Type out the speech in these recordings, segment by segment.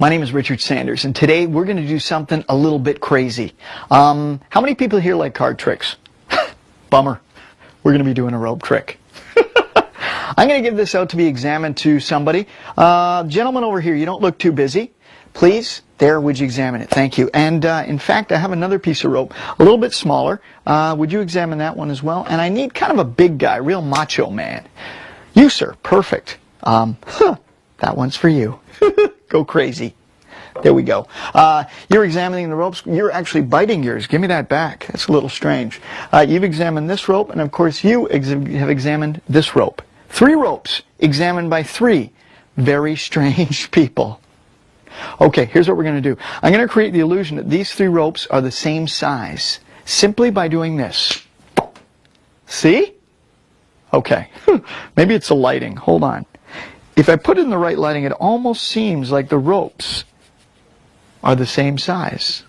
my name is Richard Sanders, and today we're going to do something a little bit crazy. Um, how many people here like card tricks? Bummer. We're going to be doing a rope trick. I'm going to give this out to be examined to somebody. Uh, gentleman over here, you don't look too busy. Please, there, would you examine it? Thank you. And uh, in fact, I have another piece of rope, a little bit smaller. Uh, would you examine that one as well? And I need kind of a big guy, real macho man. You, sir, perfect. Um, huh, that one's for you. Go crazy. There we go. Uh, you're examining the ropes. You're actually biting yours. Give me that back. That's a little strange. Uh, you've examined this rope, and of course you ex have examined this rope. Three ropes examined by three very strange people. Okay, here's what we're going to do. I'm going to create the illusion that these three ropes are the same size simply by doing this. See? Okay. Maybe it's the lighting. Hold on. If I put in the right lighting, it almost seems like the ropes are the same size.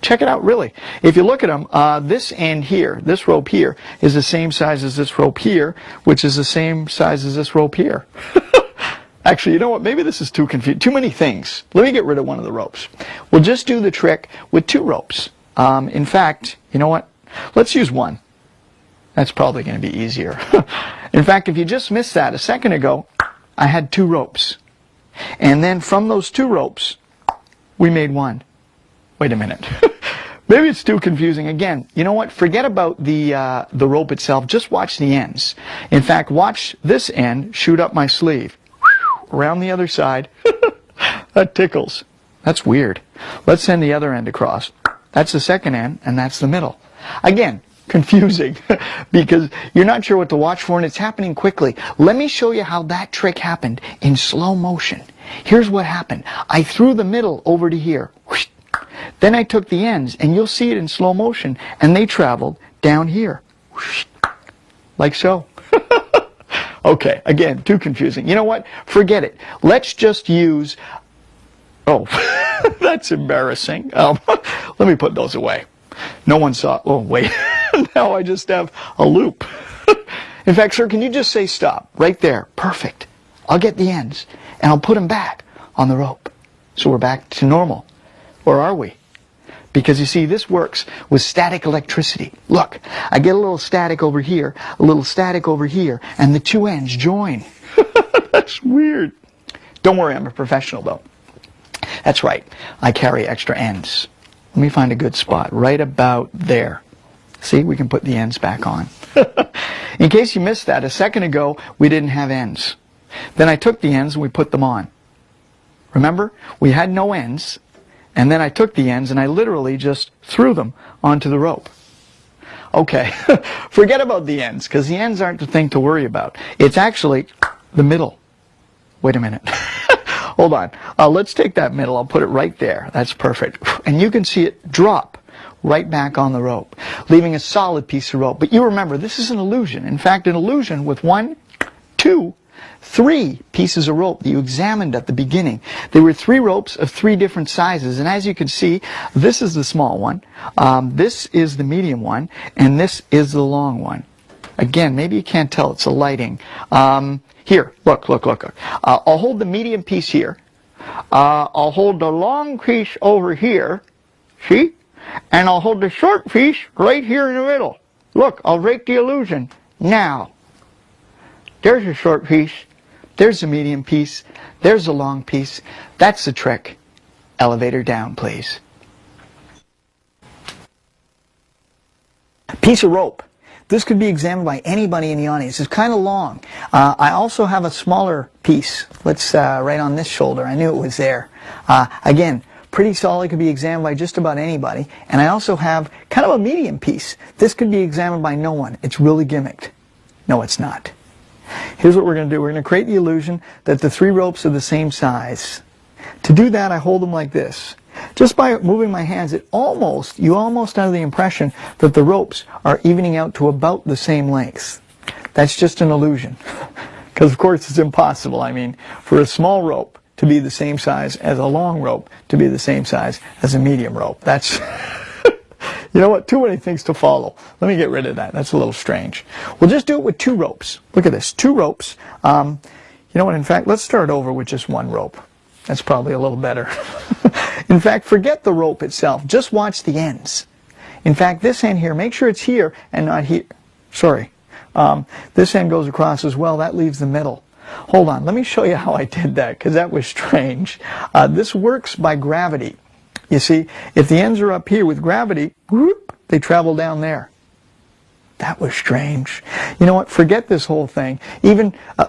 Check it out, really. If you look at them, uh, this end here, this rope here, is the same size as this rope here, which is the same size as this rope here. Actually, you know what? Maybe this is too confusing. Too many things. Let me get rid of one of the ropes. We'll just do the trick with two ropes. Um, in fact, you know what? Let's use one. That's probably going to be easier. in fact, if you just missed that a second ago, I had two ropes. And then from those two ropes, we made one. Wait a minute. Maybe it's too confusing. Again, you know what? Forget about the, uh, the rope itself. Just watch the ends. In fact, watch this end shoot up my sleeve. Around the other side. that tickles. That's weird. Let's send the other end across. That's the second end, and that's the middle. Again, confusing because you're not sure what to watch for and it's happening quickly. Let me show you how that trick happened in slow motion. Here's what happened. I threw the middle over to here. Then I took the ends and you'll see it in slow motion and they traveled down here. Like so. okay, again, too confusing. You know what? Forget it. Let's just use... Oh, that's embarrassing. Um, let me put those away. No one saw... Oh, wait. now I just have a loop. In fact, sir, can you just say stop? Right there. Perfect. I'll get the ends, and I'll put them back on the rope. So we're back to normal. Or are we? Because you see, this works with static electricity. Look, I get a little static over here, a little static over here, and the two ends join. That's weird. Don't worry, I'm a professional, though. That's right. I carry extra ends. Let me find a good spot. Right about there. See, we can put the ends back on. In case you missed that, a second ago, we didn't have ends. Then I took the ends and we put them on. Remember? We had no ends, and then I took the ends and I literally just threw them onto the rope. Okay, forget about the ends, because the ends aren't the thing to worry about. It's actually the middle. Wait a minute. Hold on. Uh, let's take that middle. I'll put it right there. That's perfect. And you can see it drop right back on the rope, leaving a solid piece of rope. But you remember, this is an illusion. In fact, an illusion with one, two, three pieces of rope that you examined at the beginning. There were three ropes of three different sizes, and as you can see, this is the small one, um, this is the medium one, and this is the long one. Again, maybe you can't tell, it's a lighting. Um, here, look, look, look. Uh, I'll hold the medium piece here. Uh, I'll hold the long piece over here. See? And I'll hold the short piece right here in the middle. Look, I'll break the illusion. Now, there's a short piece, there's a medium piece, there's a long piece. That's the trick. Elevator down, please. Piece of rope. This could be examined by anybody in the audience. It's kind of long. Uh, I also have a smaller piece. Let's uh, right on this shoulder. I knew it was there. Uh, again, pretty solid, could be examined by just about anybody. And I also have kind of a medium piece. This could be examined by no one. It's really gimmicked. No, it's not. Here's what we're going to do. We're going to create the illusion that the three ropes are the same size. To do that, I hold them like this. Just by moving my hands, it almost, you almost have the impression that the ropes are evening out to about the same length. That's just an illusion. Because of course it's impossible. I mean, for a small rope to be the same size as a long rope to be the same size as a medium rope. That's, you know what, too many things to follow. Let me get rid of that. That's a little strange. We'll just do it with two ropes. Look at this, two ropes. Um, you know what, in fact, let's start over with just one rope. That's probably a little better. in fact, forget the rope itself. Just watch the ends. In fact, this end here, make sure it's here and not here. Sorry. Um, this end goes across as well. That leaves the middle. Hold on. Let me show you how I did that because that was strange. Uh, this works by gravity. You see, if the ends are up here with gravity, whoop, they travel down there. That was strange. You know what? Forget this whole thing. Even uh,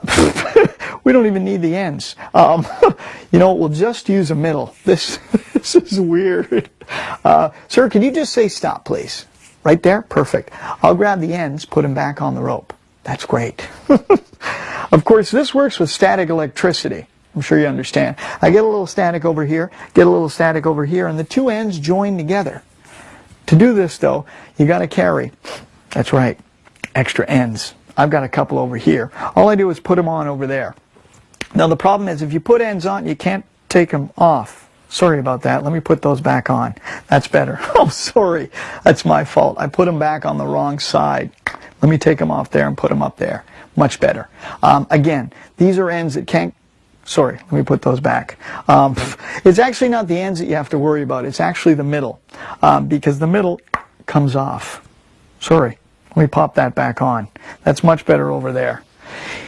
we don't even need the ends. Um, you know, we'll just use a middle. This this is weird. Uh, sir, can you just say stop, please? Right there? Perfect. I'll grab the ends, put them back on the rope. That's great. Of course, this works with static electricity. I'm sure you understand. I get a little static over here, get a little static over here, and the two ends join together. To do this, though, you got to carry that's right. Extra ends. I've got a couple over here. All I do is put them on over there. Now the problem is if you put ends on, you can't take them off. Sorry about that. Let me put those back on. That's better. Oh, sorry. That's my fault. I put them back on the wrong side. Let me take them off there and put them up there. Much better. Um, again, these are ends that can't Sorry, let me put those back. Um, it's actually not the ends that you have to worry about. It's actually the middle um, because the middle comes off. Sorry. Let me pop that back on. That's much better over there.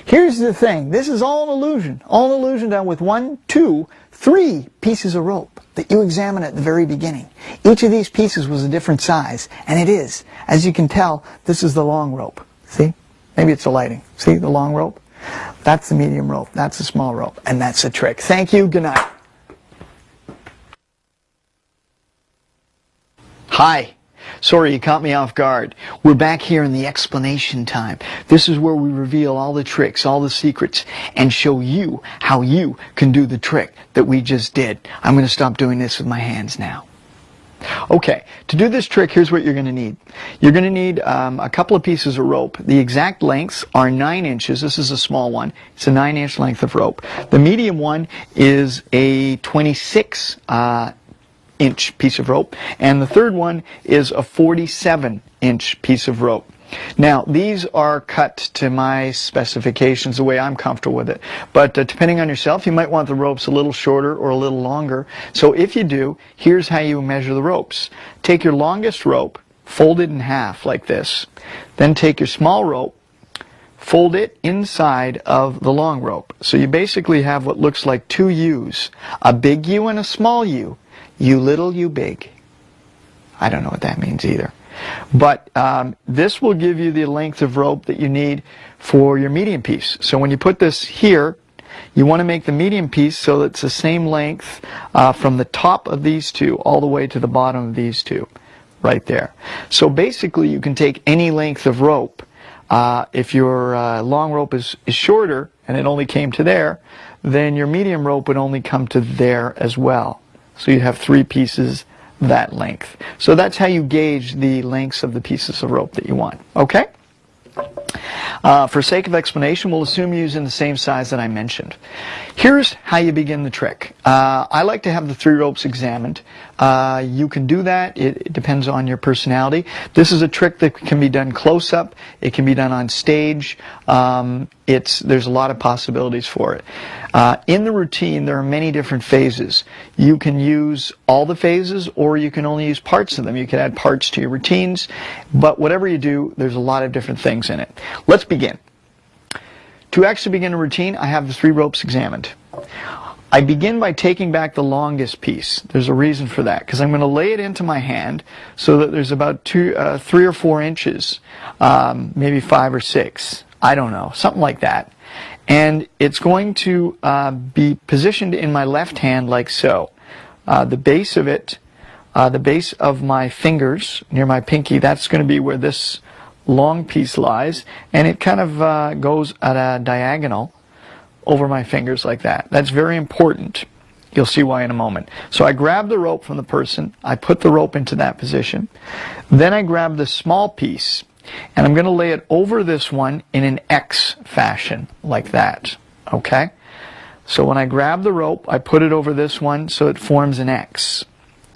Here's the thing. This is all an illusion. All an illusion done with one, two, three pieces of rope that you examine at the very beginning. Each of these pieces was a different size, and it is. As you can tell, this is the long rope. See? Maybe it's the lighting. See the long rope? That's the medium rope. That's the small rope. And that's the trick. Thank you. Good night. Hi. Sorry, you caught me off guard. We're back here in the explanation time. This is where we reveal all the tricks, all the secrets, and show you how you can do the trick that we just did. I'm going to stop doing this with my hands now. Okay, to do this trick, here's what you're going to need. You're going to need um, a couple of pieces of rope. The exact lengths are 9 inches. This is a small one. It's a 9 inch length of rope. The medium one is a 26 uh, inch piece of rope. And the third one is a 47 inch piece of rope. Now, these are cut to my specifications the way I'm comfortable with it. But uh, depending on yourself, you might want the ropes a little shorter or a little longer. So if you do, here's how you measure the ropes. Take your longest rope, fold it in half like this. Then take your small rope, fold it inside of the long rope. So you basically have what looks like two U's, a big U and a small U. You little, you big. I don't know what that means either. But um, this will give you the length of rope that you need for your medium piece. So when you put this here, you want to make the medium piece so that it's the same length uh, from the top of these two all the way to the bottom of these two, right there. So basically you can take any length of rope. Uh, if your uh, long rope is, is shorter and it only came to there, then your medium rope would only come to there as well. So you have three pieces that length. So that's how you gauge the lengths of the pieces of rope that you want. Okay? Uh, for sake of explanation, we'll assume you're using the same size that I mentioned. Here's how you begin the trick. Uh, I like to have the three ropes examined. Uh, you can do that. It, it, depends on your personality. This is a trick that can be done close up. It can be done on stage. Um, it's there's a lot of possibilities for it. Uh, in the routine, there are many different phases. You can use all the phases, or you can only use parts of them. You can add parts to your routines, but whatever you do, there's a lot of different things in it. Let's begin. To actually begin a routine, I have the three ropes examined. I begin by taking back the longest piece. There's a reason for that because I'm going to lay it into my hand so that there's about two, uh, three or four inches, um, maybe five or six. I don't know, something like that. And it's going to uh, be positioned in my left hand like so. Uh, the base of it, uh, the base of my fingers near my pinky, that's going to be where this long piece lies. And it kind of uh, goes at a diagonal over my fingers like that. That's very important. You'll see why in a moment. So I grab the rope from the person, I put the rope into that position, then I grab the small piece and I'm going to lay it over this one in an X fashion like that. Okay? So when I grab the rope, I put it over this one so it forms an X.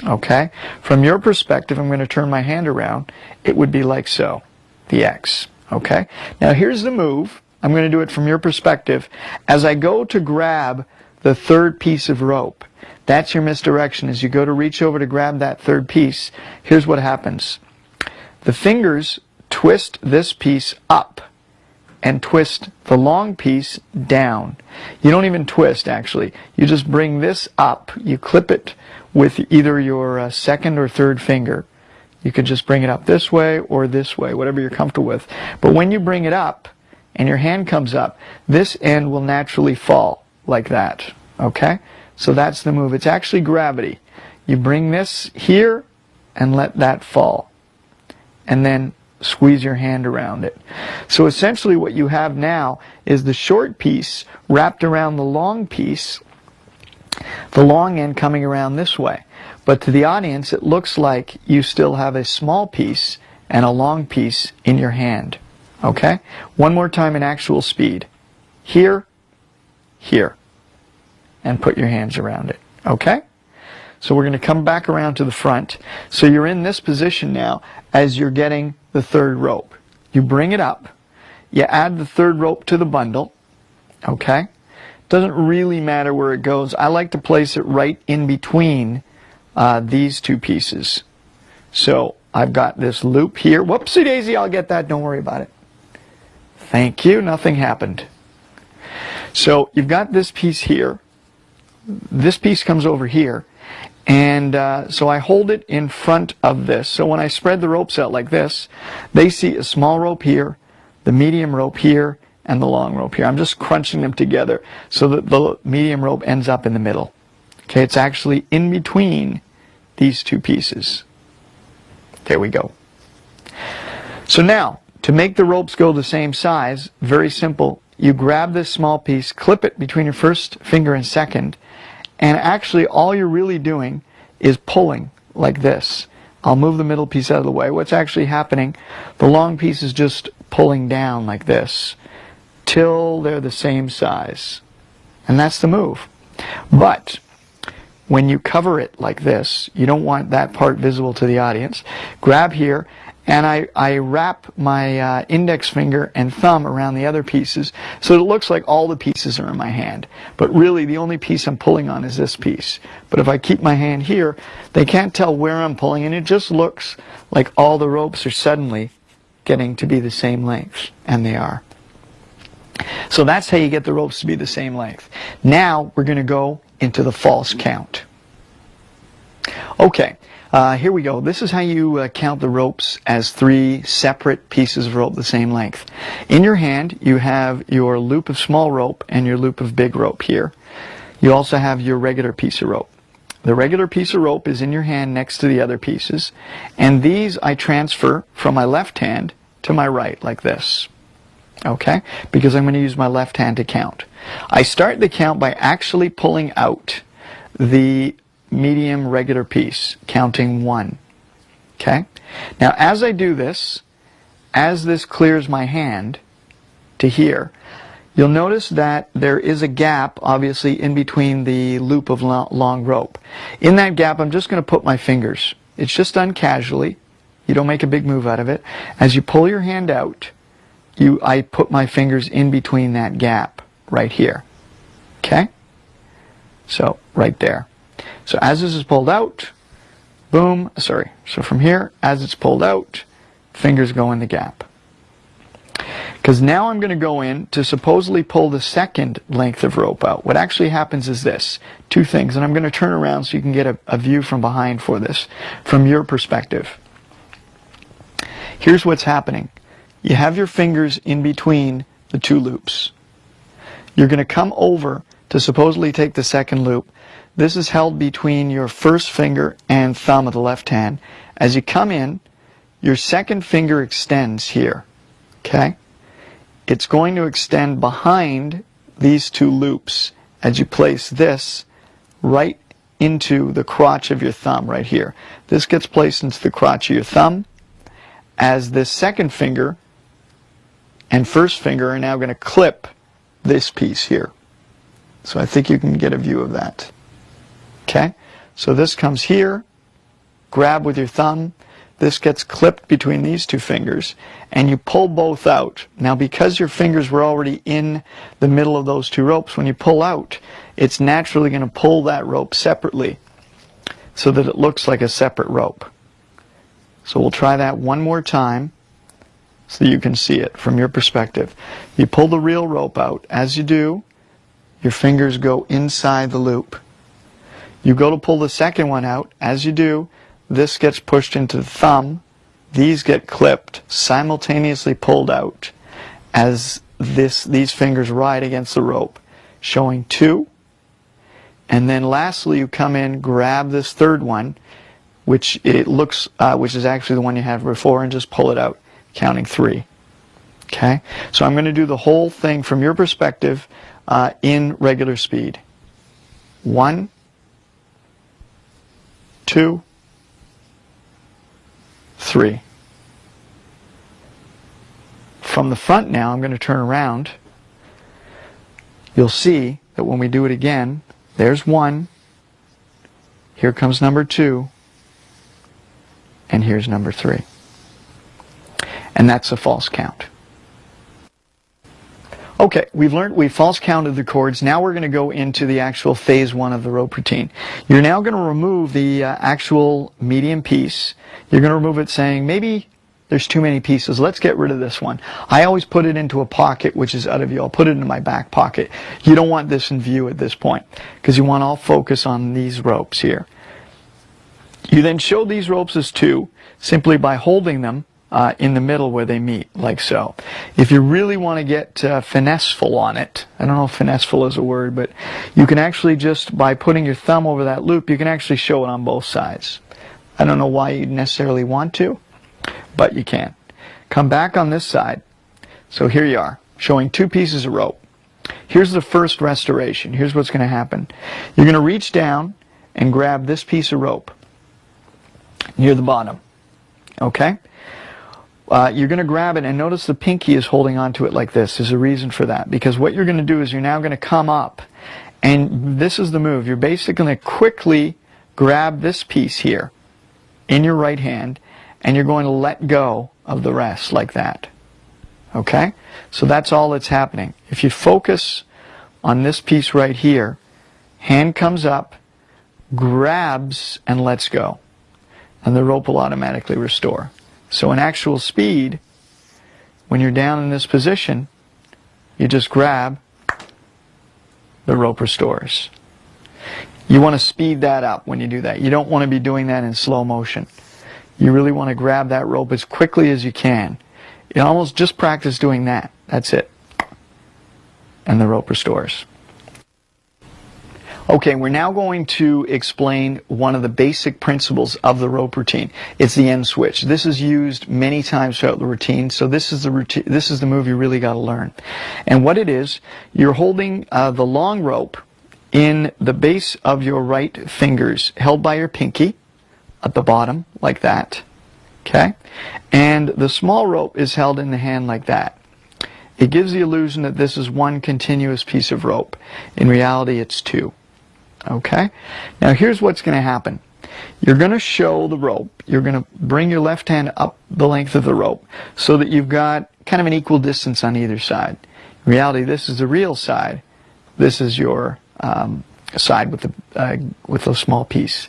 Okay? From your perspective, I'm going to turn my hand around. It would be like so. The X. Okay? Now here's the move. I'm going to do it from your perspective. As I go to grab the third piece of rope, that's your misdirection. As you go to reach over to grab that third piece, here's what happens. The fingers twist this piece up and twist the long piece down. You don't even twist actually. You just bring this up. You clip it with either your uh, second or third finger. You can just bring it up this way or this way, whatever you're comfortable with. But when you bring it up, and your hand comes up, this end will naturally fall like that. Okay? So that's the move. It's actually gravity. You bring this here and let that fall. And then squeeze your hand around it. So essentially what you have now is the short piece wrapped around the long piece, the long end coming around this way. But to the audience, it looks like you still have a small piece and a long piece in your hand. Okay? One more time in actual speed. Here, here. And put your hands around it. Okay? So we're going to come back around to the front. So you're in this position now as you're getting the third rope. You bring it up. You add the third rope to the bundle. Okay? Doesn't really matter where it goes. I like to place it right in between uh, these two pieces. So I've got this loop here. Whoopsie daisy, I'll get that. Don't worry about it. Thank you, nothing happened. So you've got this piece here. This piece comes over here. And uh, so I hold it in front of this. So when I spread the ropes out like this, they see a small rope here, the medium rope here, and the long rope here. I'm just crunching them together so that the medium rope ends up in the middle. Okay, it's actually in between these two pieces. There we go. So now, to make the ropes go the same size, very simple. You grab this small piece, clip it between your first finger and second, and actually all you're really doing is pulling like this. I'll move the middle piece out of the way. What's actually happening, the long piece is just pulling down like this till they're the same size. And that's the move. But when you cover it like this, you don't want that part visible to the audience. Grab here and I, I wrap my uh, index finger and thumb around the other pieces so it looks like all the pieces are in my hand. But really the only piece I'm pulling on is this piece. But if I keep my hand here, they can't tell where I'm pulling and it just looks like all the ropes are suddenly getting to be the same length. And they are. So that's how you get the ropes to be the same length. Now we're going to go into the false count. Okay, uh, here we go. This is how you uh, count the ropes as three separate pieces of rope the same length. In your hand, you have your loop of small rope and your loop of big rope here. You also have your regular piece of rope. The regular piece of rope is in your hand next to the other pieces, and these I transfer from my left hand to my right like this. Okay? Because I'm going to use my left hand to count. I start the count by actually pulling out the medium, regular piece, counting one. Okay? Now, as I do this, as this clears my hand to here, you'll notice that there is a gap, obviously, in between the loop of long rope. In that gap, I'm just going to put my fingers. It's just done casually. You don't make a big move out of it. As you pull your hand out, you, I put my fingers in between that gap right here. Okay? So, right there. So as this is pulled out, boom, sorry. So from here, as it's pulled out, fingers go in the gap. Because now I'm going to go in to supposedly pull the second length of rope out. What actually happens is this. Two things. And I'm going to turn around so you can get a, a view from behind for this, from your perspective. Here's what's happening. You have your fingers in between the two loops. You're going to come over to supposedly take the second loop. This is held between your first finger and thumb of the left hand. As you come in, your second finger extends here. Okay? It's going to extend behind these two loops as you place this right into the crotch of your thumb right here. This gets placed into the crotch of your thumb as this second finger and first finger are now going to clip this piece here. So I think you can get a view of that. Okay? So this comes here, grab with your thumb, this gets clipped between these two fingers, and you pull both out. Now because your fingers were already in the middle of those two ropes, when you pull out, it's naturally going to pull that rope separately so that it looks like a separate rope. So we'll try that one more time so you can see it from your perspective. You pull the real rope out. As you do, your fingers go inside the loop. You go to pull the second one out. As you do, this gets pushed into the thumb. These get clipped, simultaneously pulled out as this, these fingers ride against the rope, showing two. And then lastly, you come in, grab this third one, which it looks, uh, which is actually the one you had before, and just pull it out, counting three. Okay? So I'm going to do the whole thing from your perspective uh, in regular speed. One, two, three. From the front now, I'm going to turn around. You'll see that when we do it again, there's one. Here comes number two. And here's number three. And that's a false count. Okay, we've learned, we false counted the cords. Now we're going to go into the actual phase one of the rope routine. You're now going to remove the uh, actual medium piece. You're going to remove it saying, maybe there's too many pieces. Let's get rid of this one. I always put it into a pocket, which is out of view. I'll put it in my back pocket. You don't want this in view at this point because you want all focus on these ropes here. You then show these ropes as two simply by holding them uh, in the middle where they meet, like so. If you really want to get uh, finesseful on it, I don't know if finesseful is a word, but you can actually just, by putting your thumb over that loop, you can actually show it on both sides. I don't know why you'd necessarily want to, but you can. Come back on this side. So here you are, showing two pieces of rope. Here's the first restoration. Here's what's going to happen. You're going to reach down and grab this piece of rope near the bottom. Okay? Uh, you're going to grab it and notice the pinky is holding onto it like this. There's a reason for that because what you're going to do is you're now going to come up and this is the move. You're basically going to quickly grab this piece here in your right hand and you're going to let go of the rest like that. Okay? So that's all that's happening. If you focus on this piece right here, hand comes up, grabs, and lets go. And the rope will automatically restore. So in actual speed, when you're down in this position, you just grab, the rope restores. You want to speed that up when you do that. You don't want to be doing that in slow motion. You really want to grab that rope as quickly as you can. You almost just practice doing that. That's it. And the rope restores. Okay, we're now going to explain one of the basic principles of the rope routine. It's the end switch. This is used many times throughout the routine, so this is the routine, this is the move you really got to learn. And what it is, you're holding uh, the long rope in the base of your right fingers, held by your pinky at the bottom, like that. Okay? And the small rope is held in the hand like that. It gives the illusion that this is one continuous piece of rope. In reality, it's two. Okay? Now here's what's going to happen. You're going to show the rope. You're going to bring your left hand up the length of the rope so that you've got kind of an equal distance on either side. In reality, this is the real side. This is your um, side with the uh, with a small piece.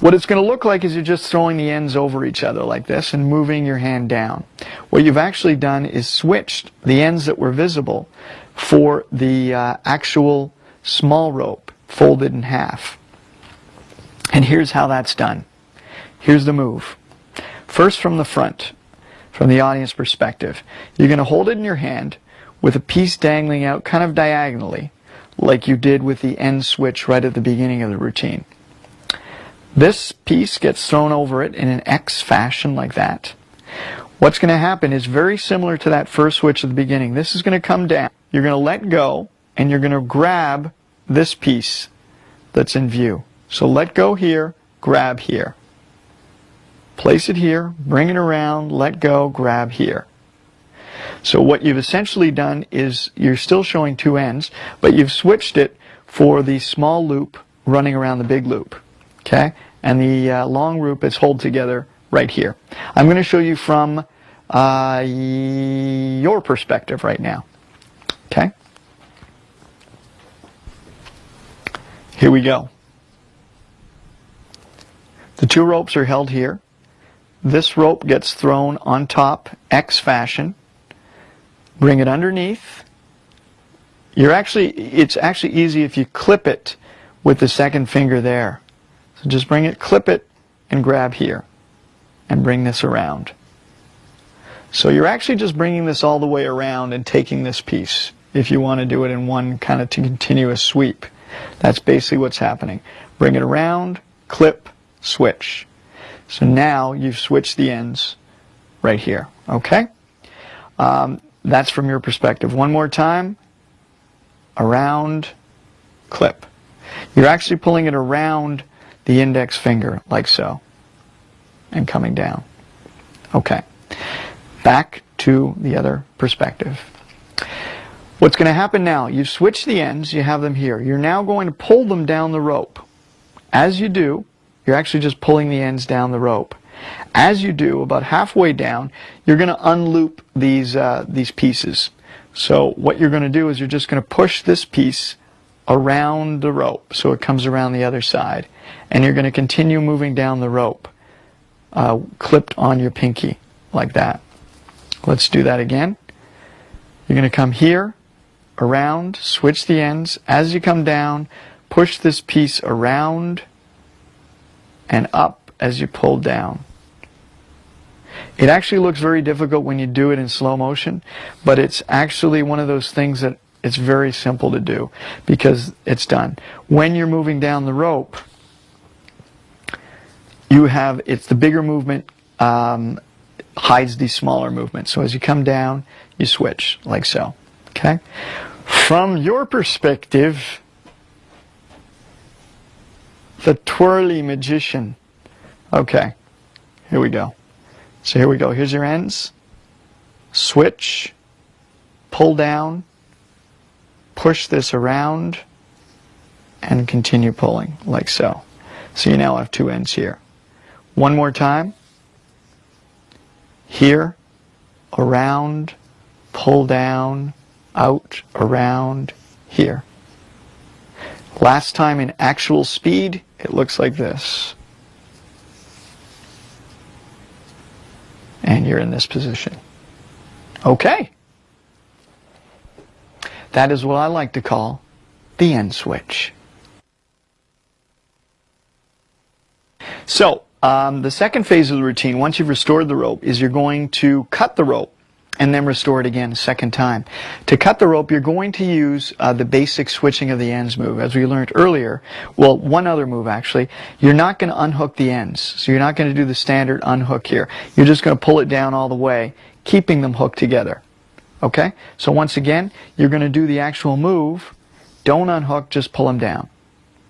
What it's going to look like is you're just throwing the ends over each other like this and moving your hand down. what you've actually done is switched the ends that were visible for the uh, actual small rope folded in half. And here's how that's done. Here's the move. First from the front, from the audience perspective, you're going to hold it in your hand with a piece dangling out kind of diagonally, like you did with the end switch right at the beginning of the routine. This piece gets thrown over it in an X fashion like that. What's going to happen is very similar to that first switch at the beginning. This is going to come down. You're going to let go and you're going to grab this piece that's in view. So let go here, grab here. Place it here, bring it around, let go, grab here. So what you've essentially done is you're still showing two ends, but you've switched it for the small loop running around the big loop. Okay? And the uh, long loop is hold together right here. I'm going to show you from uh, your perspective right now. Okay? Here we go. The two ropes are held here. This rope gets thrown on top, X fashion. Bring it underneath. You're actually, it's actually easy if you clip it with the second finger there. So just bring it, clip it, and grab here. And bring this around. So you're actually just bringing this all the way around and taking this piece if you want to do it in one kind of continuous sweep. That's basically what's happening. Bring it around, clip, switch. So now you've switched the ends right here. Okay? Um, that's from your perspective. One more time. Around, clip. You're actually pulling it around the index finger, like so, and coming down. Okay. Back to the other perspective. What's going to happen now, you've switched the ends, you have them here. You're now going to pull them down the rope. As you do, you're actually just pulling the ends down the rope. As you do, about halfway down, you're going to unloop these, uh, these pieces. So what you're going to do is you're just going to push this piece around the rope so it comes around the other side. And you're going to continue moving down the rope, uh, clipped on your pinky, like that. Let's do that again. You're going to come here, around, switch the ends. As you come down, push this piece around and up as you pull down. It actually looks very difficult when you do it in slow motion, but it's actually one of those things that it's very simple to do because it's done. When you're moving down the rope, you have, it's the bigger movement um, hides the smaller movements. So as you come down, you switch like so. Okay? From your perspective, the twirly magician. Okay, here we go. So here we go. Here's your ends. Switch, pull down, push this around, and continue pulling like so. So you now have two ends here. One more time. Here, around, pull down, out, around, here. Last time in actual speed, it looks like this. And you're in this position. Okay. That is what I like to call the end switch. So, um, the second phase of the routine, once you've restored the rope, is you're going to cut the rope and then restore it again a second time. To cut the rope, you're going to use uh, the basic switching of the ends move. As we learned earlier, well, one other move actually, you're not going to unhook the ends. So you're not going to do the standard unhook here. You're just going to pull it down all the way, keeping them hooked together. Okay? So once again, you're going to do the actual move. Don't unhook, just pull them down.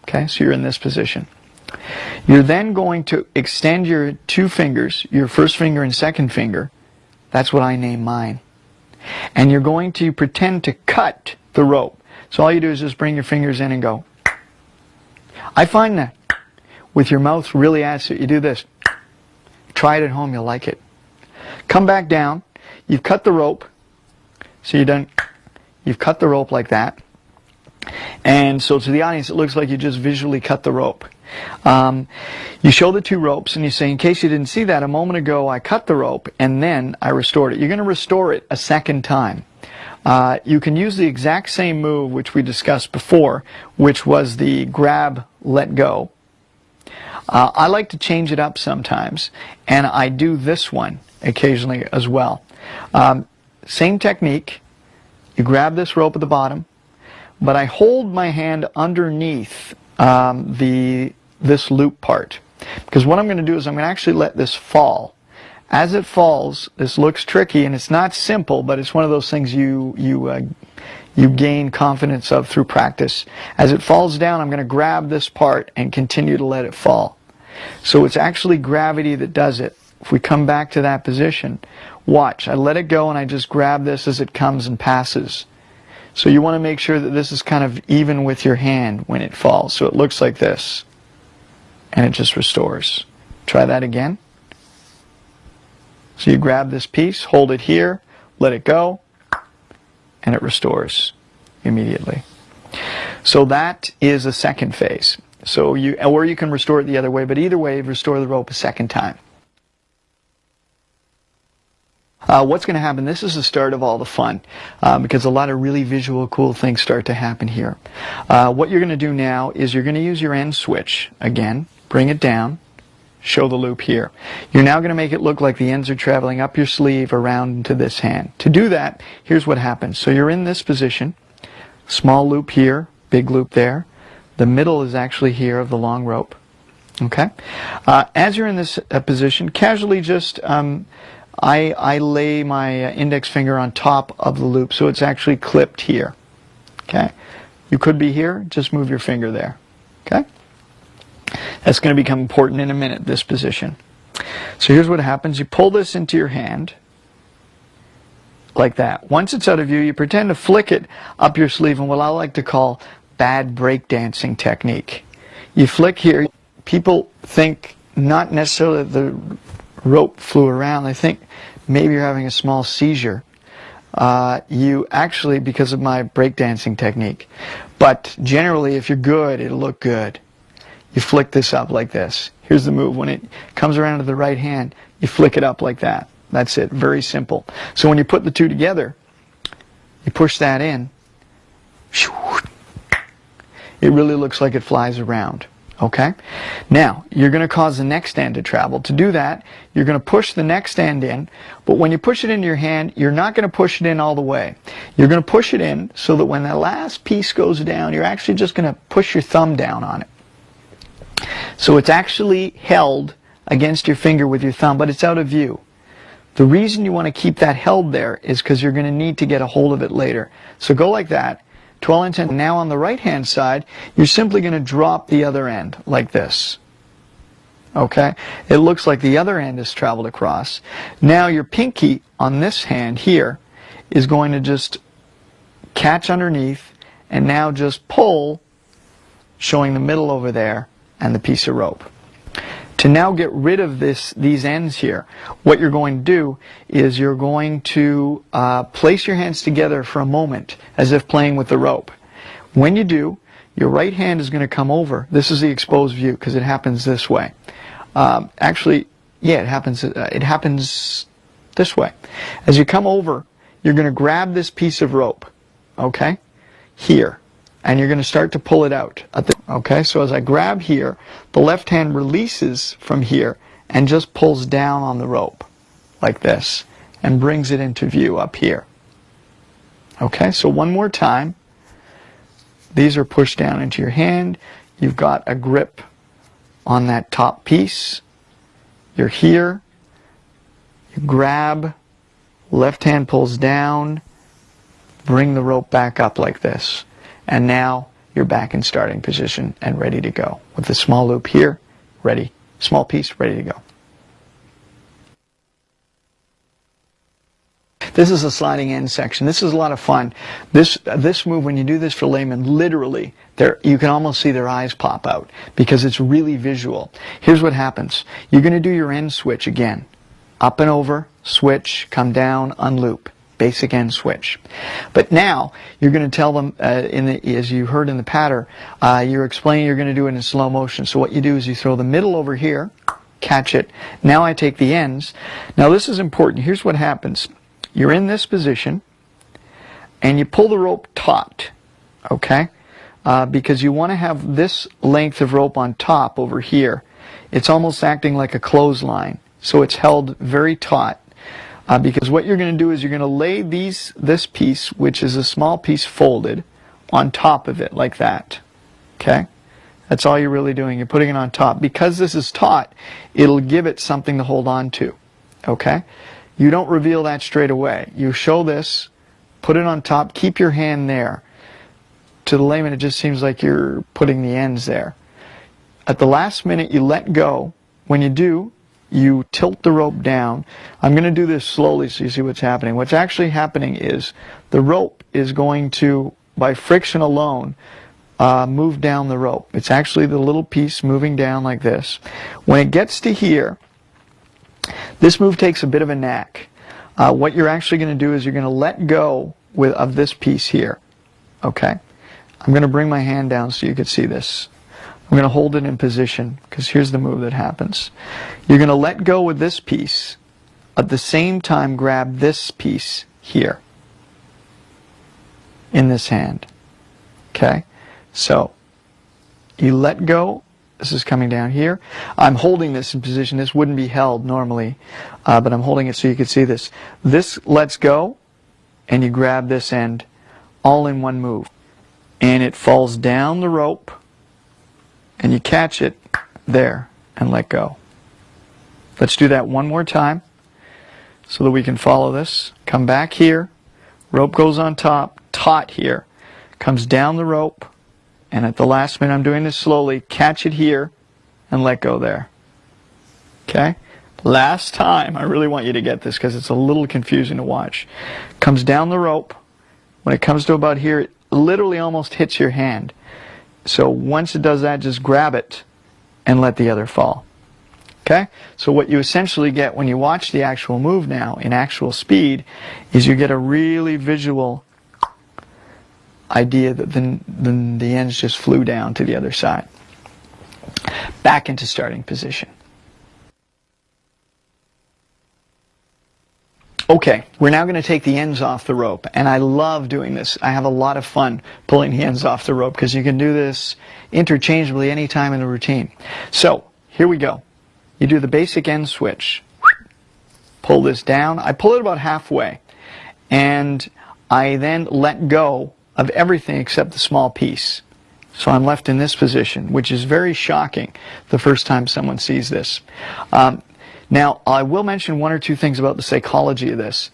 Okay? So you're in this position. You're then going to extend your two fingers, your first finger and second finger, that's what I name mine. And you're going to pretend to cut the rope. So all you do is just bring your fingers in and go. I find that with your mouth really it. You do this. Try it at home, you'll like it. Come back down. You've cut the rope. So you've done, you've cut the rope like that. And so to the audience, it looks like you just visually cut the rope. Um, you show the two ropes and you say, in case you didn't see that, a moment ago I cut the rope and then I restored it. You're going to restore it a second time. Uh, you can use the exact same move which we discussed before, which was the grab, let go. Uh, I like to change it up sometimes, and I do this one occasionally as well. Um, same technique. You grab this rope at the bottom, but I hold my hand underneath um, the this loop part. Because what I'm going to do is I'm going to actually let this fall. As it falls, this looks tricky and it's not simple, but it's one of those things you, you, uh, you gain confidence of through practice. As it falls down, I'm going to grab this part and continue to let it fall. So it's actually gravity that does it. If we come back to that position, watch. I let it go and I just grab this as it comes and passes. So you want to make sure that this is kind of even with your hand when it falls. So it looks like this. And it just restores. Try that again. So you grab this piece, hold it here, let it go, and it restores immediately. So that is a second phase. So you, or you can restore it the other way, but either way, restore the rope a second time. Uh, what's going to happen? This is the start of all the fun uh, because a lot of really visual, cool things start to happen here. Uh, what you're going to do now is you're going to use your end switch again, bring it down, show the loop here. You're now going to make it look like the ends are traveling up your sleeve around into this hand. To do that, here's what happens. So you're in this position, small loop here, big loop there. The middle is actually here of the long rope. Okay? Uh, as you're in this uh, position, casually just um, I, I lay my uh, index finger on top of the loop so it's actually clipped here. Okay? You could be here, just move your finger there. Okay? That's going to become important in a minute, this position. So here's what happens. You pull this into your hand like that. Once it's out of view, you pretend to flick it up your sleeve in what I like to call bad breakdancing technique. You flick here. People think not necessarily the rope flew around. They think maybe you're having a small seizure. Uh, you actually, because of my breakdancing technique. But generally, if you're good, it'll look good. You flick this up like this. Here's the move. When it comes around to the right hand, you flick it up like that. That's it. Very simple. So when you put the two together, you push that in. It really looks like it flies around. Okay? Now, you're going to cause the next end to travel. To do that, you're going to push the next end in, but when you push it into your hand, you're not going to push it in all the way. You're going to push it in so that when the last piece goes down, you're actually just going to push your thumb down on it. So it's actually held against your finger with your thumb, but it's out of view. The reason you want to keep that held there is because you're going to need to get a hold of it later. So go like that, to all intents. Now on the right hand side, you're simply going to drop the other end like this. Okay? It looks like the other end has traveled across. Now your pinky on this hand here is going to just catch underneath and now just pull, showing the middle over there and the piece of rope. To now get rid of this, these ends here, what you're going to do is you're going to uh, place your hands together for a moment as if playing with the rope. When you do, your right hand is going to come over. This is the exposed view because it happens this way. Um, actually, yeah, it happens. Uh, it happens this way. As you come over, you're going to grab this piece of rope, okay, here, and you're going to start to pull it out. Okay, so as I grab here, the left hand releases from here and just pulls down on the rope like this and brings it into view up here. Okay, so one more time. These are pushed down into your hand. You've got a grip on that top piece. You're here. You grab, left hand pulls down, bring the rope back up like this. And now you're back in starting position and ready to go. With the small loop here, ready. Small piece, ready to go. This is a sliding end section. This is a lot of fun. This uh, this move, when you do this for laymen, literally, there you can almost see their eyes pop out because it's really visual. Here's what happens. You're going to do your end switch again. Up and over, switch, come down, unloop. Basic end switch. But now you're going to tell them, uh, in the, as you heard in the patter, uh, you're explaining you're going to do it in slow motion. So what you do is you throw the middle over here, catch it. Now I take the ends. Now this is important. Here's what happens. You're in this position and you pull the rope taut, okay? Uh, because you want to have this length of rope on top over here. It's almost acting like a clothesline. So it's held very taut. Uh, because what you're going to do is you're going to lay these this piece, which is a small piece folded, on top of it like that. Okay? That's all you're really doing. You're putting it on top. Because this is taut, it'll give it something to hold on to. Okay? You don't reveal that straight away. You show this, put it on top, keep your hand there. To the layman, it just seems like you're putting the ends there. At the last minute, you let go. When you do, you tilt the rope down. I'm going to do this slowly so you see what's happening. What's actually happening is the rope is going to, by friction alone, uh, move down the rope. It's actually the little piece moving down like this. When it gets to here, this move takes a bit of a knack. Uh, what you're actually going to do is you're going to let go with, of this piece here. Okay? I'm going to bring my hand down so you can see this. I'm going to hold it in position because here's the move that happens. You're going to let go with this piece. At the same time, grab this piece here in this hand. Okay? So, you let go. This is coming down here. I'm holding this in position. This wouldn't be held normally, uh, but I'm holding it so you can see this. This lets go, and you grab this end all in one move. And it falls down the rope and you catch it there and let go. Let's do that one more time so that we can follow this. Come back here, rope goes on top, taut here, comes down the rope, and at the last minute, I'm doing this slowly, catch it here and let go there. Okay? Last time, I really want you to get this because it's a little confusing to watch. Comes down the rope. When it comes to about here, it literally almost hits your hand. So once it does that, just grab it and let the other fall. Okay? So what you essentially get when you watch the actual move now in actual speed is you get a really visual idea that then, then the ends just flew down to the other side. Back into starting position. Okay, we're now going to take the ends off the rope, and I love doing this. I have a lot of fun pulling the ends off the rope because you can do this interchangeably anytime in the routine. So, here we go. You do the basic end switch. Pull this down. I pull it about halfway, and I then let go of everything except the small piece. So I'm left in this position, which is very shocking the first time someone sees this. Um, now, I will mention one or two things about the psychology of this.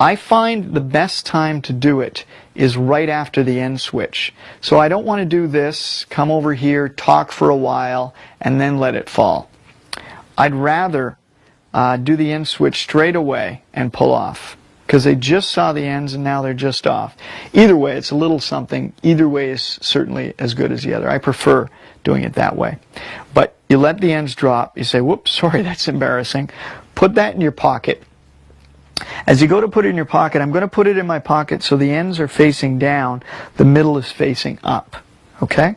I find the best time to do it is right after the end switch. So I don't want to do this, come over here, talk for a while, and then let it fall. I'd rather uh, do the end switch straight away and pull off because they just saw the ends and now they're just off. Either way, it's a little something. Either way is certainly as good as the other. I prefer doing it that way. But you let the ends drop. You say, whoops, sorry, that's embarrassing. Put that in your pocket. As you go to put it in your pocket, I'm going to put it in my pocket so the ends are facing down, the middle is facing up. Okay?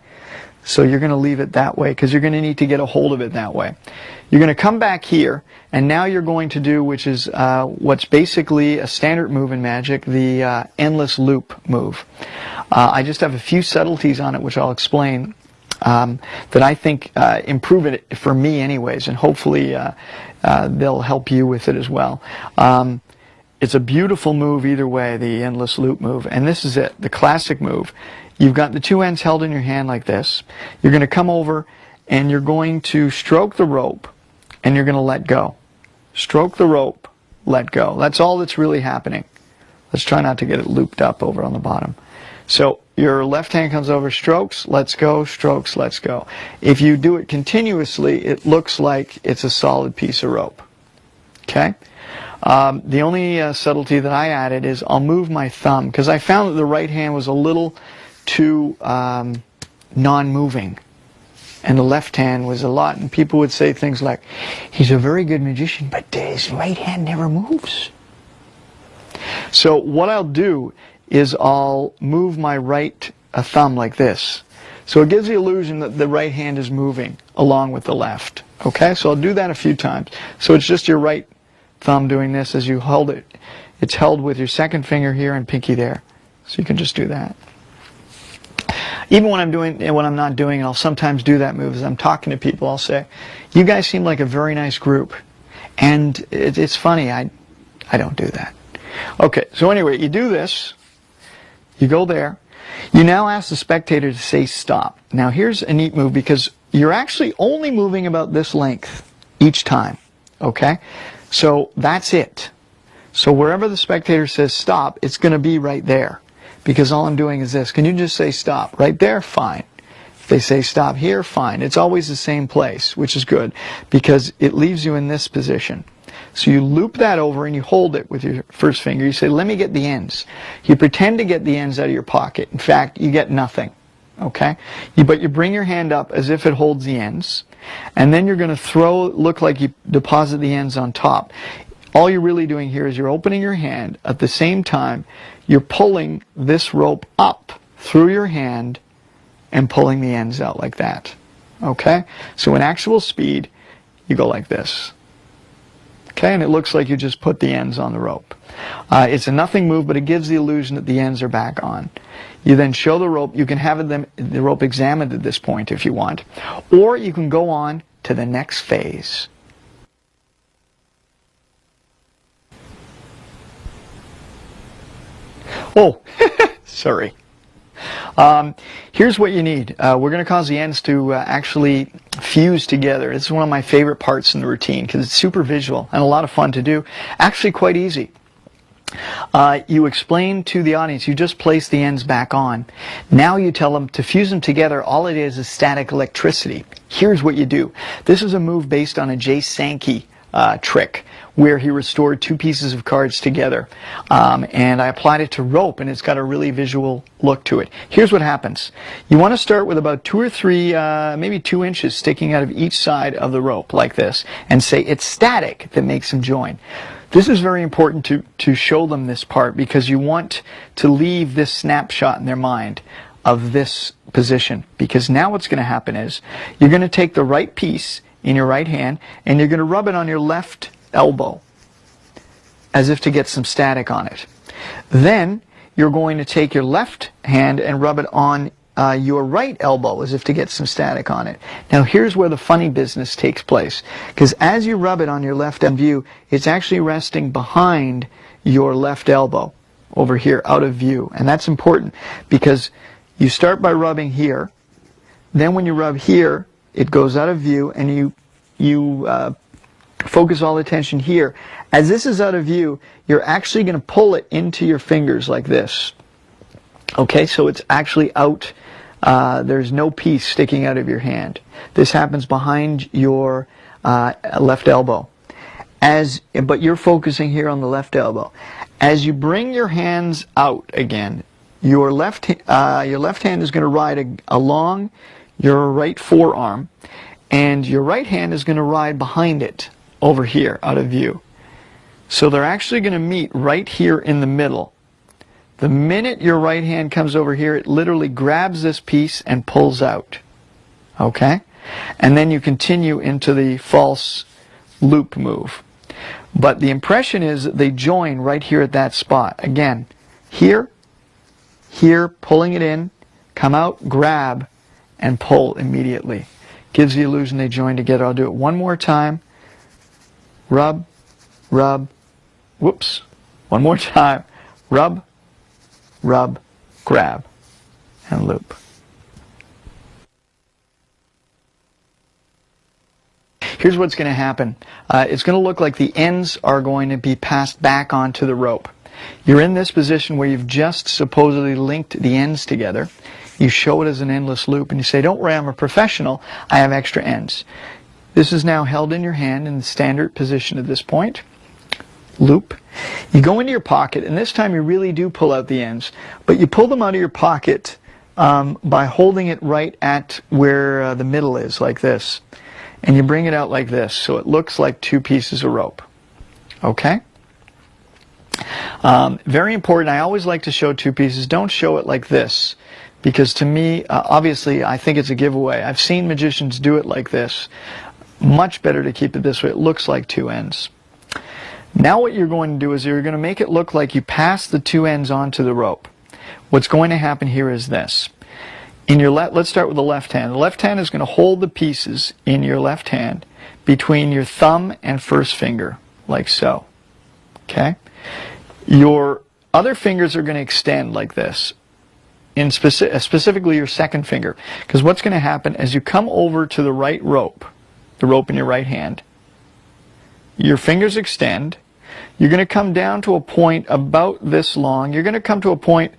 So you're going to leave it that way because you're going to need to get a hold of it that way. You're going to come back here and now you're going to do which is uh, what's basically a standard move in Magic, the uh, endless loop move. Uh, I just have a few subtleties on it which I'll explain um, that I think uh, improve it for me anyways and hopefully uh, uh, they'll help you with it as well. Um, it's a beautiful move either way, the endless loop move. And this is it, the classic move. You've got the two ends held in your hand like this. You're going to come over and you're going to stroke the rope and you're going to let go. Stroke the rope, let go. That's all that's really happening. Let's try not to get it looped up over on the bottom. So your left hand comes over, strokes, let's go, strokes, let's go. If you do it continuously, it looks like it's a solid piece of rope. Okay? Um, the only uh, subtlety that I added is I'll move my thumb because I found that the right hand was a little too um, non-moving and the left hand was a lot and people would say things like he's a very good magician but his right hand never moves So what I'll do is I'll move my right thumb like this. So it gives the illusion that the right hand is moving along with the left. Okay, so I'll do that a few times. So it's just your right thumb doing this as you hold it. It's held with your second finger here and pinky there. So you can just do that. Even when I'm doing, and when I'm not doing I'll sometimes do that move. As I'm talking to people, I'll say, you guys seem like a very nice group. And it, it's funny, I, I don't do that. Okay, so anyway, you do this, you go there, you now ask the spectator to say stop. Now here's a neat move because you're actually only moving about this length each time, okay? So that's it. So wherever the spectator says stop, it's going to be right there because all I'm doing is this. Can you just say stop? Right there? Fine. If they say stop here, fine. It's always the same place, which is good because it leaves you in this position. So you loop that over and you hold it with your first finger. You say, let me get the ends. You pretend to get the ends out of your pocket. In fact, you get nothing. Okay? You, but you bring your hand up as if it holds the ends. And then you're going to throw, look like you deposit the ends on top. All you're really doing here is you're opening your hand. At the same time, you're pulling this rope up through your hand and pulling the ends out like that. Okay? So in actual speed, you go like this. Okay, and it looks like you just put the ends on the rope. Uh, it's a nothing move, but it gives the illusion that the ends are back on. You then show the rope. You can have them, the rope examined at this point if you want. Or you can go on to the next phase. Oh, sorry. Um, here's what you need. Uh, we're going to cause the ends to uh, actually fuse together. This is one of my favorite parts in the routine because it's super visual and a lot of fun to do. Actually quite easy. Uh, you explain to the audience, you just place the ends back on. Now you tell them to fuse them together, all it is is static electricity. Here's what you do. This is a move based on a Jay Sankey uh, trick where he restored two pieces of cards together. Um, and I applied it to rope, and it's got a really visual look to it. Here's what happens. You want to start with about two or three, uh, maybe two inches sticking out of each side of the rope, like this, and say it's static that makes them join. This is very important to, to show them this part because you want to leave this snapshot in their mind of this position because now what's going to happen is you're going to take the right piece in your right hand and you're going to rub it on your left elbow as if to get some static on it. Then you're going to take your left hand and rub it on uh, your right elbow as if to get some static on it. Now here's where the funny business takes place. Because as you rub it on your left view, it's actually resting behind your left elbow over here out of view. And that's important because you start by rubbing here. Then when you rub here, it goes out of view and you, you uh, focus all attention here. As this is out of view, you're actually going to pull it into your fingers like this. Okay, so it's actually out. Uh, there's no piece sticking out of your hand. This happens behind your uh, left elbow. As, but you're focusing here on the left elbow. As you bring your hands out again, your left, uh, your left hand is going to ride along your right forearm, and your right hand is going to ride behind it over here out of view. So they're actually going to meet right here in the middle. The minute your right hand comes over here, it literally grabs this piece and pulls out. Okay? And then you continue into the false loop move. But the impression is that they join right here at that spot. Again, here, here, pulling it in, come out, grab, and pull immediately. Gives the illusion they join together. I'll do it one more time rub, rub, whoops, one more time, rub, rub, grab, and loop. Here's what's going to happen. Uh, it's going to look like the ends are going to be passed back onto the rope. You're in this position where you've just supposedly linked the ends together. You show it as an endless loop and you say, don't worry, I'm a professional. I have extra ends. This is now held in your hand in the standard position at this point. Loop. You go into your pocket, and this time you really do pull out the ends, but you pull them out of your pocket um, by holding it right at where uh, the middle is, like this. And you bring it out like this, so it looks like two pieces of rope. Okay? Um, very important. I always like to show two pieces. Don't show it like this. Because to me, uh, obviously, I think it's a giveaway. I've seen magicians do it like this. Much better to keep it this way. It looks like two ends. Now what you're going to do is you're going to make it look like you pass the two ends onto the rope. What's going to happen here is this. In your let's start with the left hand. The left hand is going to hold the pieces in your left hand between your thumb and first finger, like so. Okay? Your other fingers are going to extend like this, in speci specifically your second finger. Because what's going to happen as you come over to the right rope, the rope in your right hand, your fingers extend, you're going to come down to a point about this long. You're going to come to a point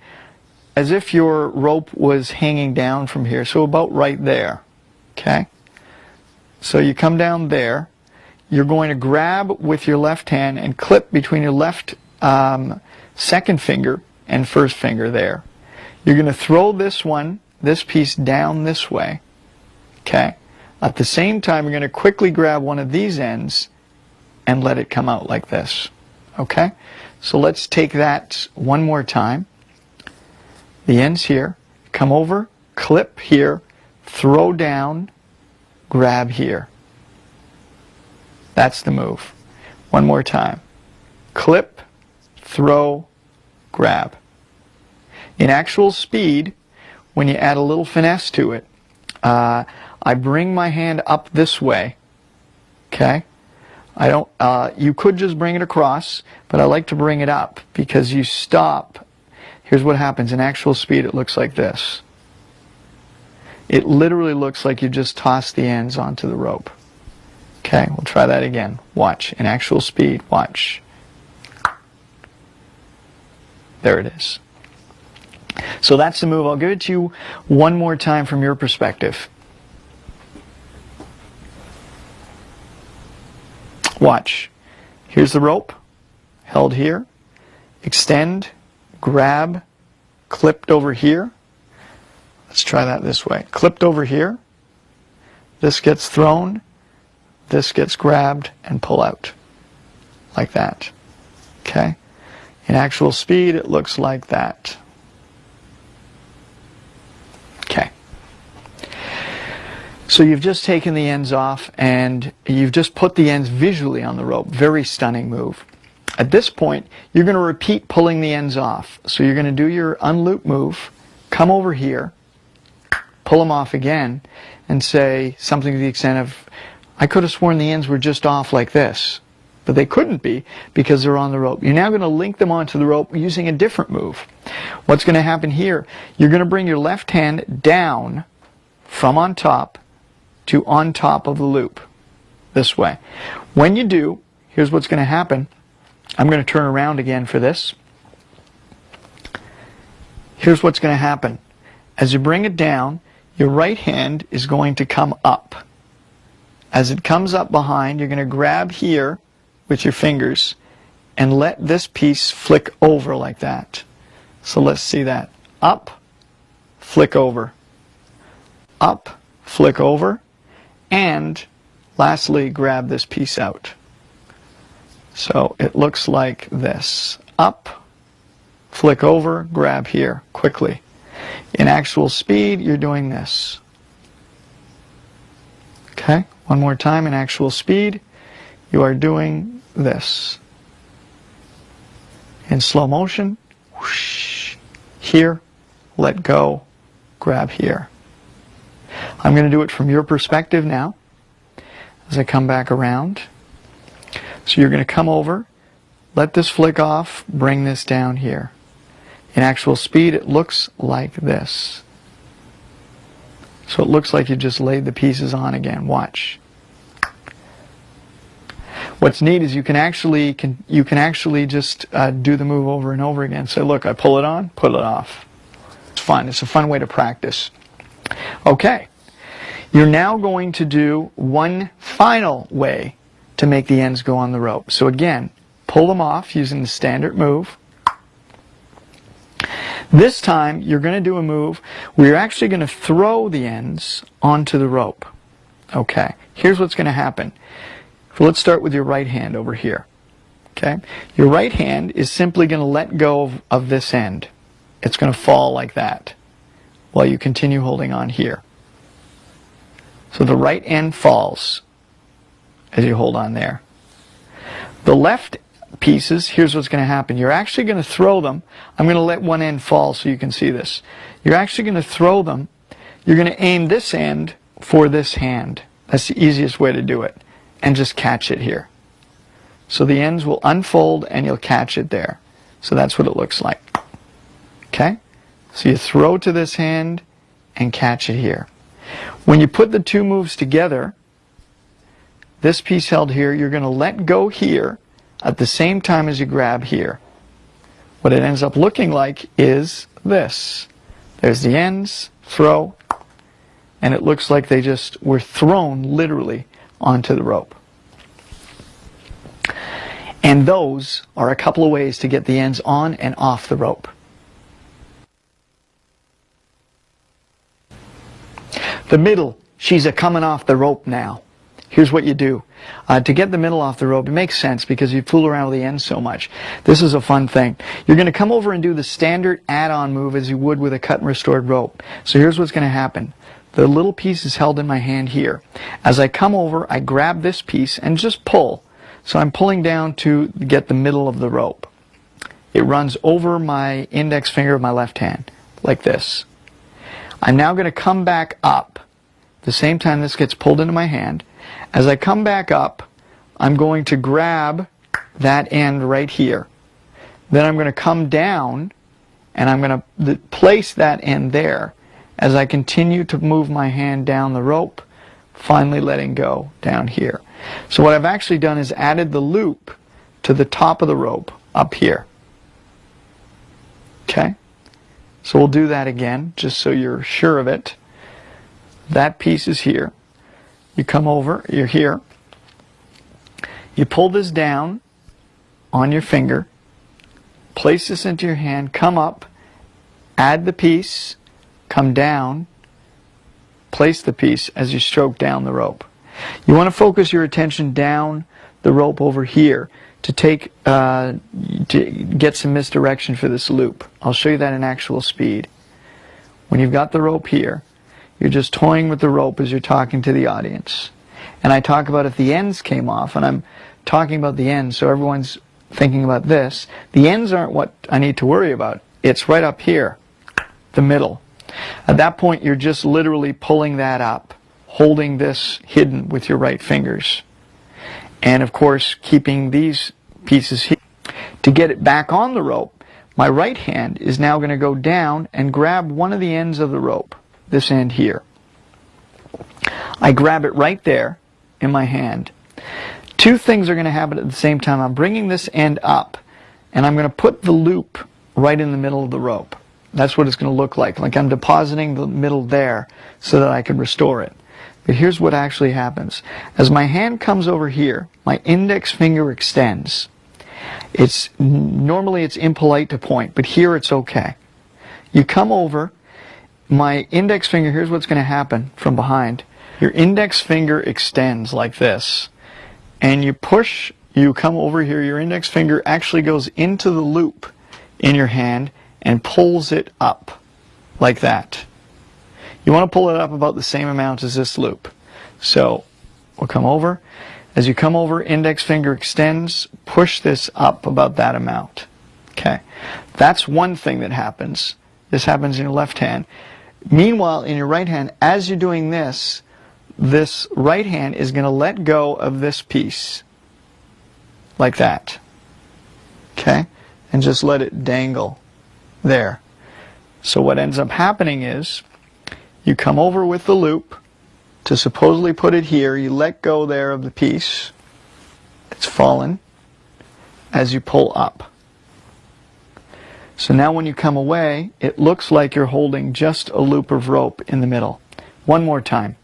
as if your rope was hanging down from here, so about right there. Okay? So you come down there. You're going to grab with your left hand and clip between your left um, second finger and first finger there. You're going to throw this one, this piece down this way. Okay? At the same time, you're going to quickly grab one of these ends and let it come out like this. Okay? So let's take that one more time. The end's here. Come over, clip here, throw down, grab here. That's the move. One more time. Clip, throw, grab. In actual speed, when you add a little finesse to it, uh, I bring my hand up this way, okay? I don't, uh, you could just bring it across, but I like to bring it up because you stop. Here's what happens. In actual speed, it looks like this. It literally looks like you just toss the ends onto the rope. Okay, we'll try that again. Watch. In actual speed, watch. There it is. So that's the move. I'll give it to you one more time from your perspective. Watch. Here's the rope, held here. Extend, grab, clipped over here. Let's try that this way. Clipped over here. This gets thrown. This gets grabbed and pull out. Like that. Okay? In actual speed, it looks like that. So you've just taken the ends off and you've just put the ends visually on the rope. Very stunning move. At this point, you're going to repeat pulling the ends off. So you're going to do your unloop move, come over here, pull them off again, and say something to the extent of, I could have sworn the ends were just off like this. But they couldn't be because they're on the rope. You're now going to link them onto the rope using a different move. What's going to happen here? You're going to bring your left hand down from on top to on top of the loop this way. When you do, here's what's going to happen. I'm going to turn around again for this. Here's what's going to happen. As you bring it down, your right hand is going to come up. As it comes up behind, you're going to grab here with your fingers and let this piece flick over like that. So let's see that. Up, flick over. Up, flick over, and lastly, grab this piece out. So it looks like this. Up, flick over, grab here quickly. In actual speed, you're doing this. Okay, one more time in actual speed, you are doing this. In slow motion, whoosh, here, let go, grab here. I'm going to do it from your perspective now as I come back around. So you're going to come over, let this flick off, bring this down here. In actual speed, it looks like this. So it looks like you just laid the pieces on again. Watch. What's neat is you can actually can you can actually just uh, do the move over and over again. Say, look, I pull it on, pull it off. It's fun. It's a fun way to practice. Okay. You're now going to do one final way to make the ends go on the rope. So again, pull them off using the standard move. This time, you're going to do a move where you're actually going to throw the ends onto the rope. Okay, here's what's going to happen. So let's start with your right hand over here. Okay? Your right hand is simply going to let go of, of this end. It's going to fall like that while you continue holding on here. So the right end falls as you hold on there. The left pieces, here's what's going to happen. You're actually going to throw them. I'm going to let one end fall so you can see this. You're actually going to throw them. You're going to aim this end for this hand. That's the easiest way to do it. And just catch it here. So the ends will unfold and you'll catch it there. So that's what it looks like. Okay? So you throw to this hand and catch it here. When you put the two moves together, this piece held here, you're going to let go here at the same time as you grab here. What it ends up looking like is this. There's the ends, throw, and it looks like they just were thrown literally onto the rope. And those are a couple of ways to get the ends on and off the rope. The middle, she's a coming off the rope now. Here's what you do. Uh, to get the middle off the rope, it makes sense because you fool around with the ends so much. This is a fun thing. You're going to come over and do the standard add-on move as you would with a cut and restored rope. So here's what's going to happen. The little piece is held in my hand here. As I come over, I grab this piece and just pull. So I'm pulling down to get the middle of the rope. It runs over my index finger of my left hand, like this. I'm now going to come back up. The same time this gets pulled into my hand. As I come back up, I'm going to grab that end right here. Then I'm going to come down and I'm going to place that end there as I continue to move my hand down the rope, finally letting go down here. So what I've actually done is added the loop to the top of the rope up here. Okay? So we'll do that again, just so you're sure of it. That piece is here. You come over, you're here. You pull this down on your finger, place this into your hand, come up, add the piece, come down, place the piece as you stroke down the rope. You want to focus your attention down the rope over here to take uh, to get some misdirection for this loop. I'll show you that in actual speed. When you've got the rope here, you're just toying with the rope as you're talking to the audience. And I talk about if the ends came off, and I'm talking about the ends, so everyone's thinking about this. The ends aren't what I need to worry about. It's right up here, the middle. At that point, you're just literally pulling that up, holding this hidden with your right fingers. And of course, keeping these pieces here. To get it back on the rope, my right hand is now going to go down and grab one of the ends of the rope, this end here. I grab it right there in my hand. Two things are going to happen at the same time. I'm bringing this end up, and I'm going to put the loop right in the middle of the rope. That's what it's going to look like. Like I'm depositing the middle there so that I can restore it. But here's what actually happens. As my hand comes over here, my index finger extends. It's normally it's impolite to point, but here it's okay. You come over, my index finger, here's what's going to happen from behind. Your index finger extends like this, and you push, you come over here, your index finger actually goes into the loop in your hand and pulls it up like that. You want to pull it up about the same amount as this loop. So we'll come over, as you come over, index finger extends, push this up about that amount. Okay, that's one thing that happens. This happens in your left hand. Meanwhile, in your right hand, as you're doing this, this right hand is going to let go of this piece. Like that. Okay? And just let it dangle there. So what ends up happening is you come over with the loop, to supposedly put it here, you let go there of the piece. It's fallen as you pull up. So now when you come away, it looks like you're holding just a loop of rope in the middle. One more time.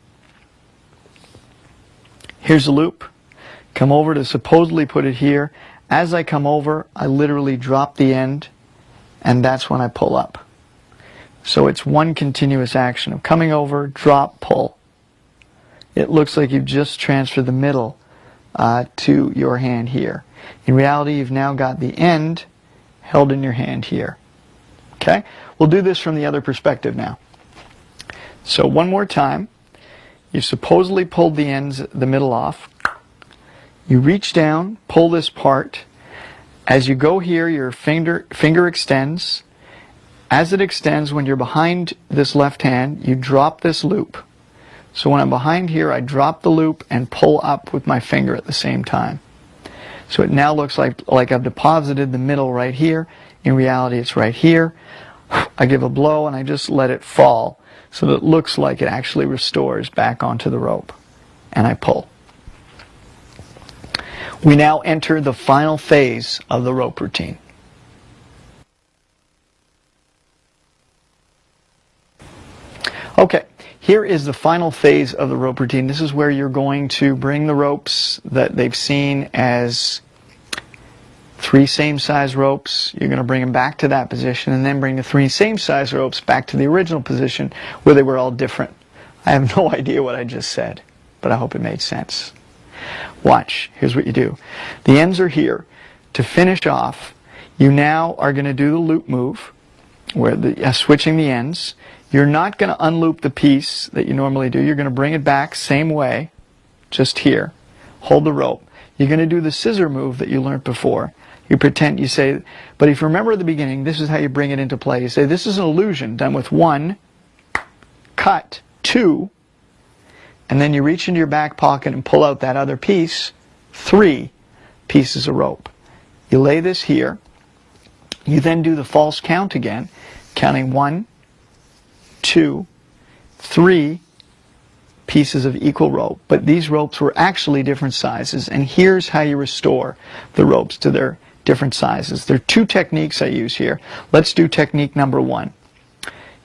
Here's a loop. Come over to supposedly put it here. As I come over, I literally drop the end, and that's when I pull up. So it's one continuous action of coming over, drop, pull it looks like you've just transferred the middle uh, to your hand here. In reality, you've now got the end held in your hand here. Okay? We'll do this from the other perspective now. So one more time. You supposedly pulled the ends, the middle off. You reach down, pull this part. As you go here, your finger, finger extends. As it extends, when you're behind this left hand, you drop this loop. So when I'm behind here, I drop the loop and pull up with my finger at the same time. So it now looks like, like I've deposited the middle right here. In reality, it's right here. I give a blow and I just let it fall so that it looks like it actually restores back onto the rope. And I pull. We now enter the final phase of the rope routine. Okay, here is the final phase of the rope routine. This is where you're going to bring the ropes that they've seen as three same size ropes. You're going to bring them back to that position and then bring the three same size ropes back to the original position where they were all different. I have no idea what I just said, but I hope it made sense. Watch. Here's what you do. The ends are here. To finish off, you now are going to do the loop move, where the uh, switching the ends. You're not going to unloop the piece that you normally do. You're going to bring it back same way, just here. Hold the rope. You're going to do the scissor move that you learned before. You pretend, you say, but if you remember at the beginning, this is how you bring it into play. You say, this is an illusion done with one, cut, two, and then you reach into your back pocket and pull out that other piece, three pieces of rope. You lay this here. You then do the false count again, counting one, two, three pieces of equal rope. But these ropes were actually different sizes, and here's how you restore the ropes to their different sizes. There are two techniques I use here. Let's do technique number one.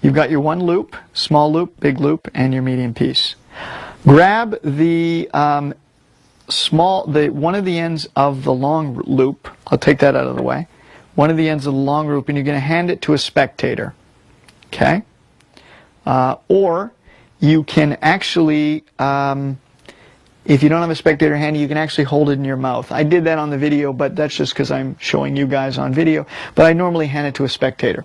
You've got your one loop, small loop, big loop, and your medium piece. Grab the um, small, the one of the ends of the long loop. I'll take that out of the way. One of the ends of the long loop, and you're going to hand it to a spectator. Okay? Uh, or you can actually, um, if you don't have a spectator handy, you can actually hold it in your mouth. I did that on the video, but that's just because I'm showing you guys on video. But I normally hand it to a spectator.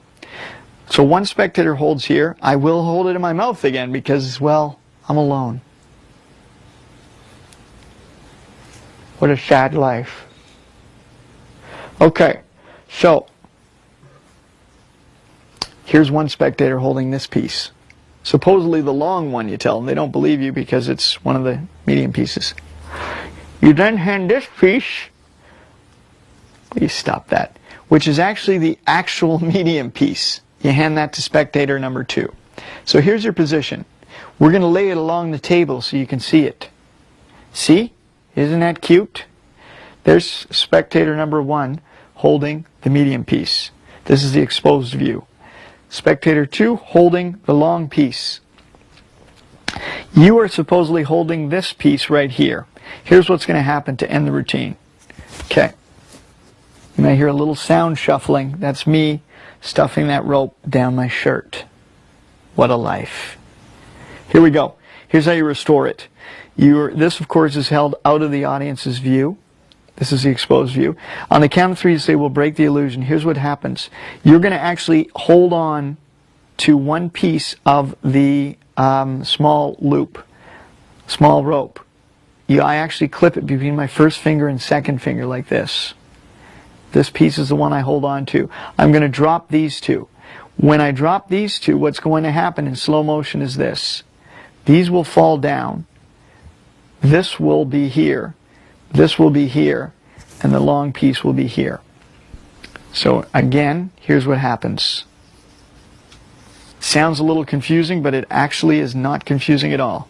So one spectator holds here. I will hold it in my mouth again because, well, I'm alone. What a sad life. Okay, so here's one spectator holding this piece. Supposedly the long one, you tell them. They don't believe you because it's one of the medium pieces. You then hand this piece, please stop that, which is actually the actual medium piece. You hand that to spectator number two. So here's your position. We're going to lay it along the table so you can see it. See? Isn't that cute? There's spectator number one holding the medium piece. This is the exposed view. Spectator two holding the long piece. You are supposedly holding this piece right here. Here's what's going to happen to end the routine. Okay. You may hear a little sound shuffling. That's me stuffing that rope down my shirt. What a life. Here we go. Here's how you restore it. You're, this, of course, is held out of the audience's view. This is the exposed view. On the count of three, you say, we'll break the illusion. Here's what happens. You're going to actually hold on to one piece of the um, small loop, small rope. You, I actually clip it between my first finger and second finger like this. This piece is the one I hold on to. I'm going to drop these two. When I drop these two, what's going to happen in slow motion is this. These will fall down this will be here, this will be here, and the long piece will be here. So again, here's what happens. Sounds a little confusing, but it actually is not confusing at all.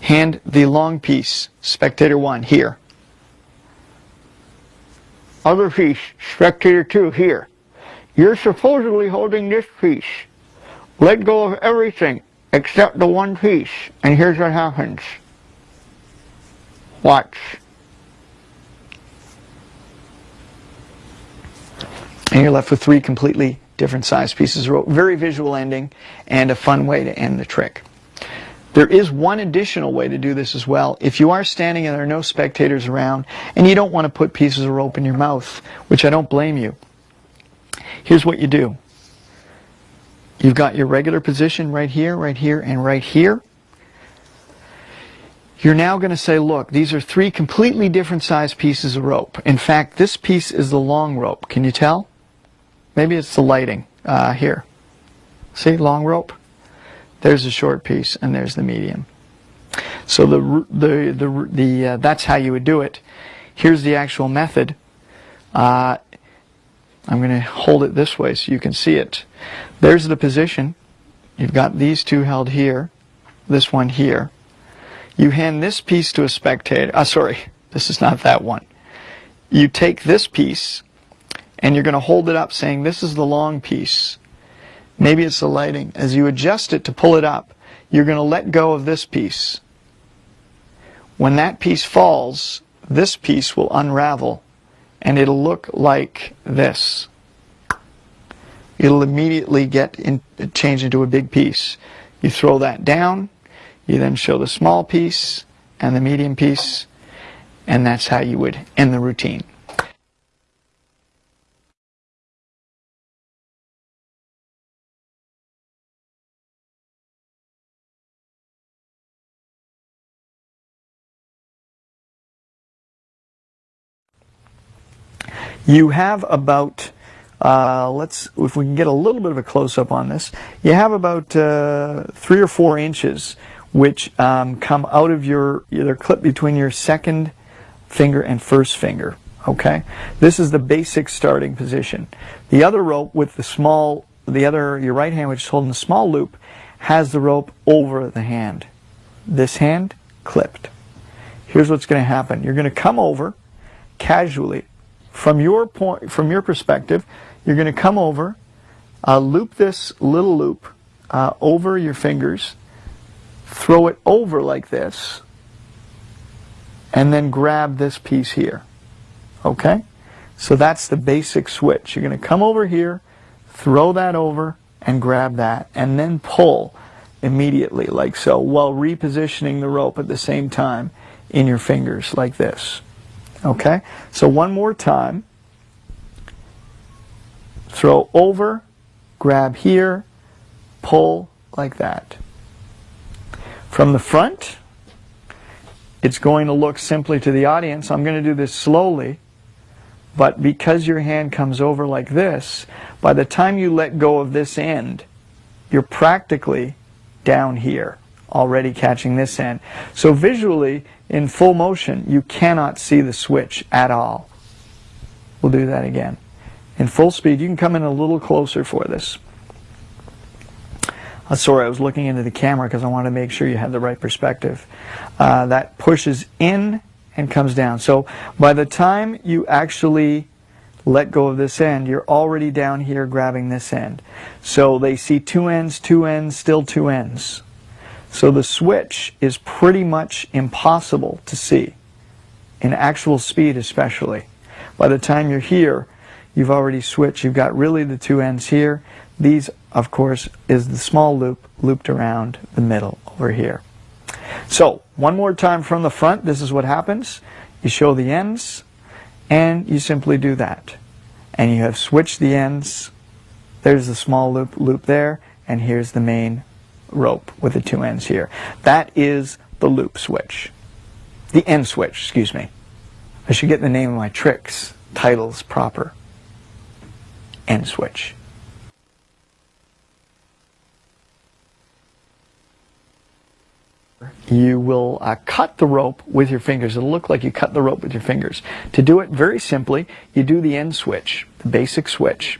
Hand the long piece, spectator 1, here. Other piece, spectator 2, here. You're supposedly holding this piece. Let go of everything except the one piece, and here's what happens. Watch. And you're left with three completely different size pieces of rope. Very visual ending and a fun way to end the trick. There is one additional way to do this as well. If you are standing and there are no spectators around and you don't want to put pieces of rope in your mouth, which I don't blame you, here's what you do. You've got your regular position right here, right here, and right here. You're now going to say, look, these are three completely different size pieces of rope. In fact, this piece is the long rope. Can you tell? Maybe it's the lighting uh, here. See, long rope? There's the short piece, and there's the medium. So the the the, the uh, that's how you would do it. Here's the actual method. Uh, I'm going to hold it this way so you can see it. There's the position. You've got these two held here, this one here. You hand this piece to a spectator. Uh, sorry, this is not that one. You take this piece and you're going to hold it up saying this is the long piece. Maybe it's the lighting. As you adjust it to pull it up, you're going to let go of this piece. When that piece falls, this piece will unravel and it'll look like this. It'll immediately get in, change into a big piece. You throw that down, you then show the small piece and the medium piece, and that's how you would end the routine. You have about, uh, let's, if we can get a little bit of a close-up on this, you have about uh, three or four inches which um, come out of your, they're clipped between your second finger and first finger. Okay, this is the basic starting position. The other rope with the small, the other, your right hand which is holding the small loop, has the rope over the hand. This hand clipped. Here's what's going to happen. You're going to come over casually from your point, from your perspective, you're going to come over, uh, loop this little loop uh, over your fingers, throw it over like this, and then grab this piece here. Okay? So that's the basic switch. You're going to come over here, throw that over, and grab that, and then pull immediately like so, while repositioning the rope at the same time in your fingers like this. Okay? So one more time. Throw over, grab here, pull like that. From the front, it's going to look simply to the audience. I'm going to do this slowly, but because your hand comes over like this, by the time you let go of this end, you're practically down here already catching this end. So visually, in full motion, you cannot see the switch at all. We'll do that again. In full speed, you can come in a little closer for this. Uh, sorry, I was looking into the camera because I wanted to make sure you had the right perspective. Uh, that pushes in and comes down. So by the time you actually let go of this end, you're already down here grabbing this end. So they see two ends, two ends, still two ends. So the switch is pretty much impossible to see, in actual speed especially. By the time you're here, you've already switched. You've got really the two ends here. These, of course, is the small loop looped around the middle over here. So, one more time from the front, this is what happens. You show the ends, and you simply do that. And you have switched the ends. There's the small loop loop there, and here's the main rope with the two ends here. That is the loop switch. The end switch, excuse me. I should get the name of my tricks, titles proper. End switch. You will uh, cut the rope with your fingers. It'll look like you cut the rope with your fingers. To do it very simply, you do the end switch, the basic switch.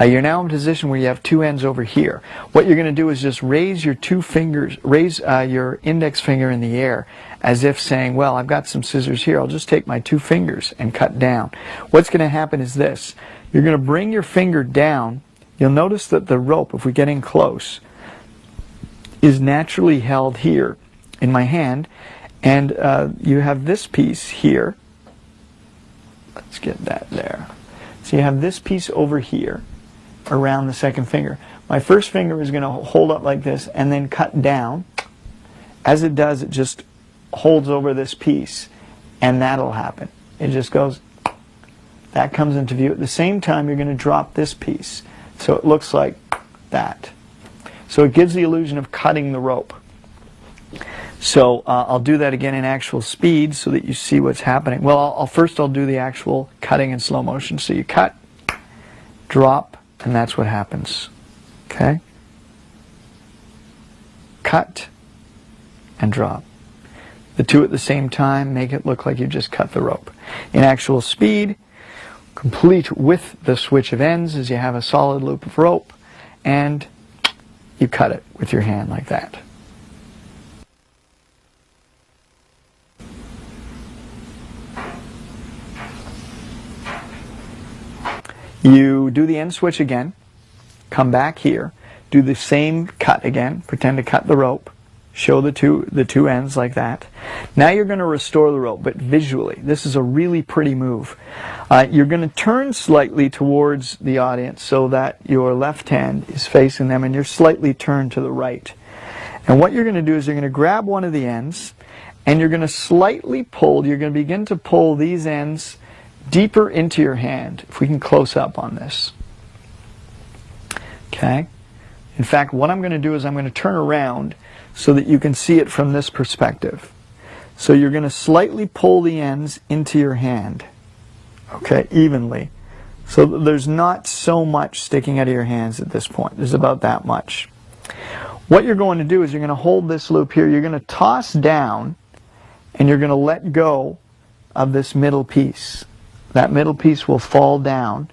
Uh, you're now in a position where you have two ends over here. What you're going to do is just raise your two fingers, raise uh, your index finger in the air as if saying, well, I've got some scissors here. I'll just take my two fingers and cut down. What's going to happen is this. You're going to bring your finger down. You'll notice that the rope, if we get in close, is naturally held here in my hand. And uh, you have this piece here. Let's get that there. So you have this piece over here around the second finger. My first finger is going to hold up like this and then cut down as it does, it just holds over this piece, and that'll happen. It just goes, that comes into view. At the same time, you're going to drop this piece. So it looks like that. So it gives the illusion of cutting the rope. So uh, I'll do that again in actual speed so that you see what's happening. Well, I'll, I'll, first I'll do the actual cutting in slow motion. So you cut, drop, and that's what happens. Okay? Cut and drop. The two at the same time make it look like you just cut the rope. In actual speed, complete with the switch of ends is you have a solid loop of rope and you cut it with your hand like that. You do the end switch again, come back here, do the same cut again, pretend to cut the rope, show the two, the two ends like that. Now you're going to restore the rope, but visually. This is a really pretty move. Uh, you're going to turn slightly towards the audience so that your left hand is facing them and you're slightly turned to the right. And what you're going to do is you're going to grab one of the ends and you're going to slightly pull, you're going to begin to pull these ends deeper into your hand, if we can close up on this. Okay? In fact, what I'm going to do is I'm going to turn around so that you can see it from this perspective. So you're going to slightly pull the ends into your hand, okay, evenly. So there's not so much sticking out of your hands at this point. There's about that much. What you're going to do is you're going to hold this loop here. You're going to toss down and you're going to let go of this middle piece. That middle piece will fall down.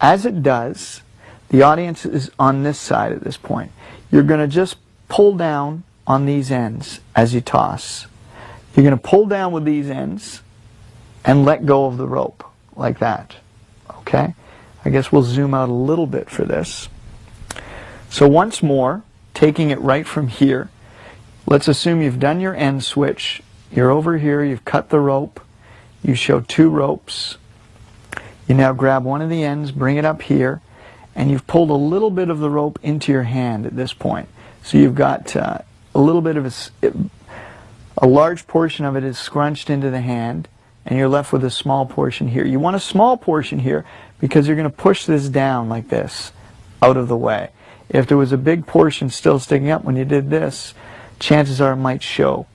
As it does, the audience is on this side at this point. You're going to just pull down on these ends as you toss. You're going to pull down with these ends and let go of the rope like that. Okay? I guess we'll zoom out a little bit for this. So once more, taking it right from here, let's assume you've done your end switch. You're over here, you've cut the rope. You show two ropes. You now grab one of the ends, bring it up here, and you've pulled a little bit of the rope into your hand at this point. So you've got uh, a little bit of a, a large portion of it is scrunched into the hand, and you're left with a small portion here. You want a small portion here because you're going to push this down like this out of the way. If there was a big portion still sticking up when you did this, chances are it might show.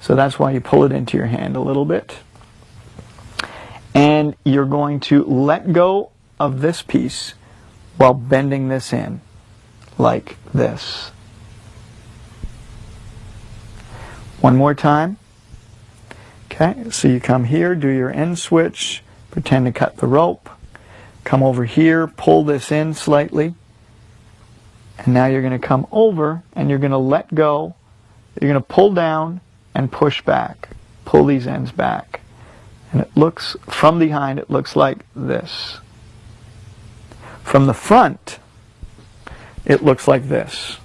So that's why you pull it into your hand a little bit and you're going to let go of this piece while bending this in like this. One more time. Okay, so you come here, do your end switch, pretend to cut the rope, come over here, pull this in slightly, and now you're going to come over and you're going to let go, you're going to pull down and push back, pull these ends back. And it looks, from behind, it looks like this. From the front, it looks like this.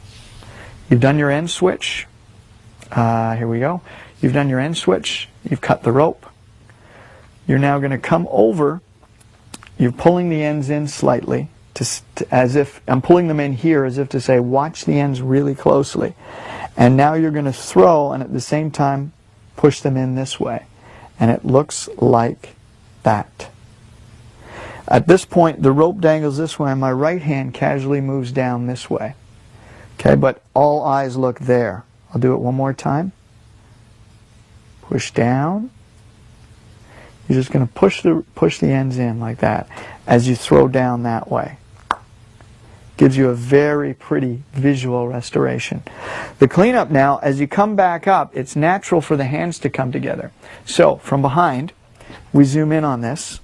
You've done your end switch. Uh, here we go. You've done your end switch. You've cut the rope. You're now going to come over. You're pulling the ends in slightly, to, to, as if I'm pulling them in here, as if to say, watch the ends really closely. And now you're going to throw, and at the same time, push them in this way and it looks like that. At this point, the rope dangles this way, and my right hand casually moves down this way. Okay, but all eyes look there. I'll do it one more time. Push down. You're just going to push the push the ends in like that as you throw down that way. Gives you a very pretty visual restoration. The cleanup now, as you come back up, it's natural for the hands to come together. So, from behind, we zoom in on this.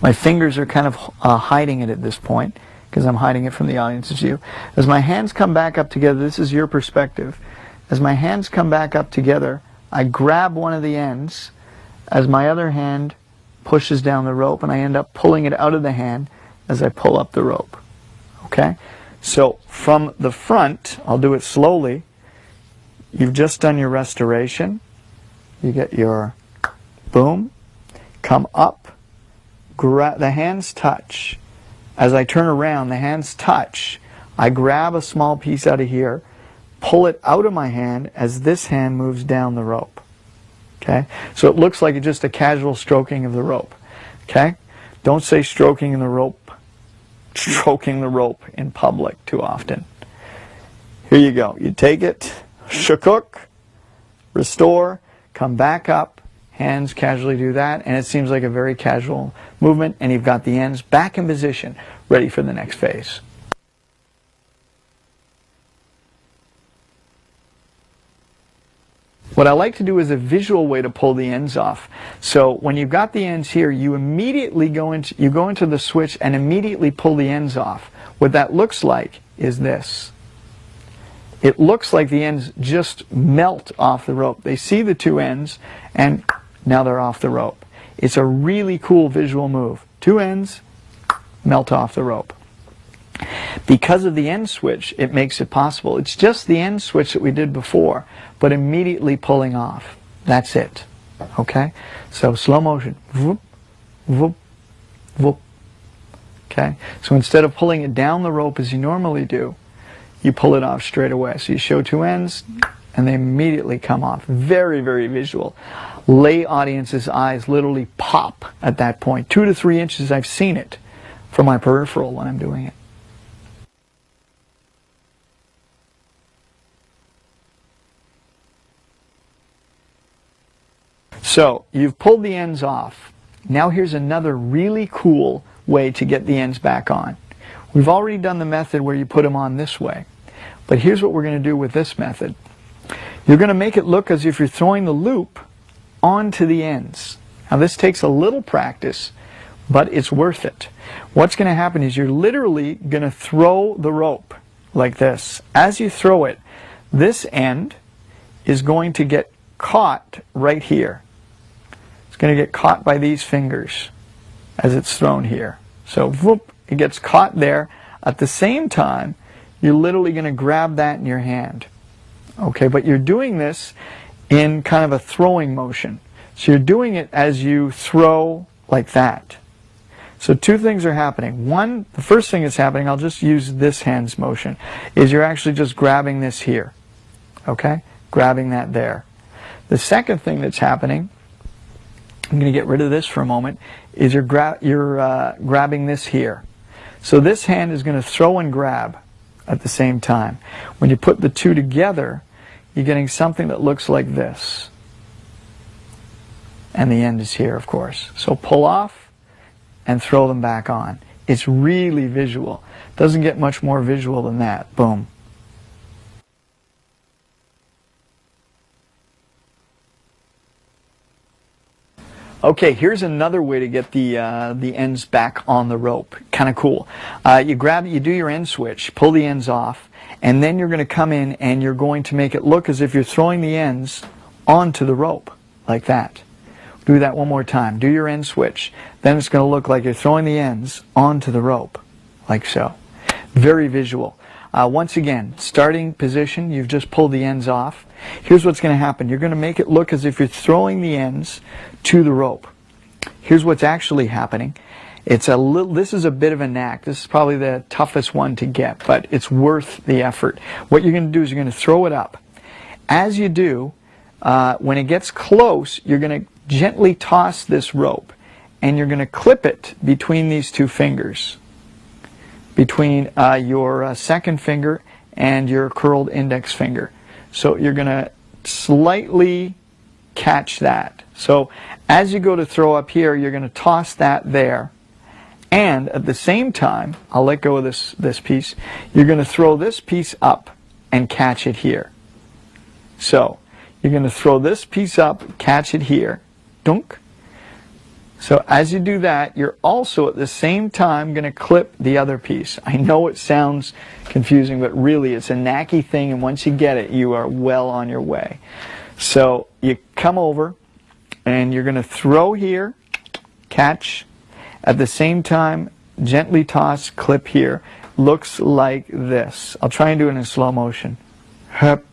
My fingers are kind of uh, hiding it at this point because I'm hiding it from the audience's view. As my hands come back up together, this is your perspective. As my hands come back up together, I grab one of the ends as my other hand pushes down the rope and I end up pulling it out of the hand as I pull up the rope. Okay? So from the front, I'll do it slowly. You've just done your restoration. You get your boom, come up, the hands touch. As I turn around, the hands touch. I grab a small piece out of here, pull it out of my hand as this hand moves down the rope. Okay? So it looks like just a casual stroking of the rope. Okay? Don't say stroking in the rope, stroking the rope in public too often. Here you go. You take it, shakuk, restore, come back up, hands casually do that, and it seems like a very casual movement, and you've got the ends back in position, ready for the next phase. What I like to do is a visual way to pull the ends off. So when you've got the ends here, you immediately go into, you go into the switch and immediately pull the ends off. What that looks like is this. It looks like the ends just melt off the rope. They see the two ends and now they're off the rope. It's a really cool visual move. Two ends, melt off the rope. Because of the end switch, it makes it possible. It's just the end switch that we did before, but immediately pulling off. That's it. Okay? So slow motion. Whoop, whoop, whoop. Okay? So instead of pulling it down the rope as you normally do, you pull it off straight away. So you show two ends, and they immediately come off. Very, very visual. Lay audience's eyes literally pop at that point. Two to three inches, I've seen it from my peripheral when I'm doing it. So you've pulled the ends off. Now here's another really cool way to get the ends back on. We've already done the method where you put them on this way. But here's what we're going to do with this method. You're going to make it look as if you're throwing the loop onto the ends. Now this takes a little practice, but it's worth it. What's going to happen is you're literally going to throw the rope like this. As you throw it, this end is going to get caught right here going to get caught by these fingers as it's thrown here. So whoop, it gets caught there. At the same time, you're literally going to grab that in your hand. Okay, but you're doing this in kind of a throwing motion. So you're doing it as you throw like that. So two things are happening. One, the first thing that's happening, I'll just use this hand's motion, is you're actually just grabbing this here. Okay? Grabbing that there. The second thing that's happening I'm going to get rid of this for a moment, is you're, gra you're uh, grabbing this here. So this hand is going to throw and grab at the same time. When you put the two together, you're getting something that looks like this. And the end is here, of course. So pull off and throw them back on. It's really visual. Doesn't get much more visual than that. Boom. Okay, here's another way to get the uh, the ends back on the rope. Kind of cool. Uh, you grab, you do your end switch, pull the ends off, and then you're going to come in and you're going to make it look as if you're throwing the ends onto the rope, like that. Do that one more time. Do your end switch. Then it's going to look like you're throwing the ends onto the rope, like so. Very visual. Uh, once again, starting position, you've just pulled the ends off. Here's what's going to happen. You're going to make it look as if you're throwing the ends to the rope. Here's what's actually happening. It's a little, this is a bit of a knack. This is probably the toughest one to get, but it's worth the effort. What you're going to do is you're going to throw it up. As you do, uh, when it gets close, you're going to gently toss this rope and you're going to clip it between these two fingers, between uh, your uh, second finger and your curled index finger. So you're going to slightly catch that. So as you go to throw up here, you're going to toss that there. And at the same time, I'll let go of this, this piece, you're going to throw this piece up and catch it here. So you're going to throw this piece up, catch it here, dunk. So as you do that, you're also at the same time going to clip the other piece. I know it sounds confusing, but really it's a knacky thing, and once you get it, you are well on your way. So you come over, and you're going to throw here, catch, at the same time, gently toss, clip here. Looks like this. I'll try and do it in slow motion. Hup.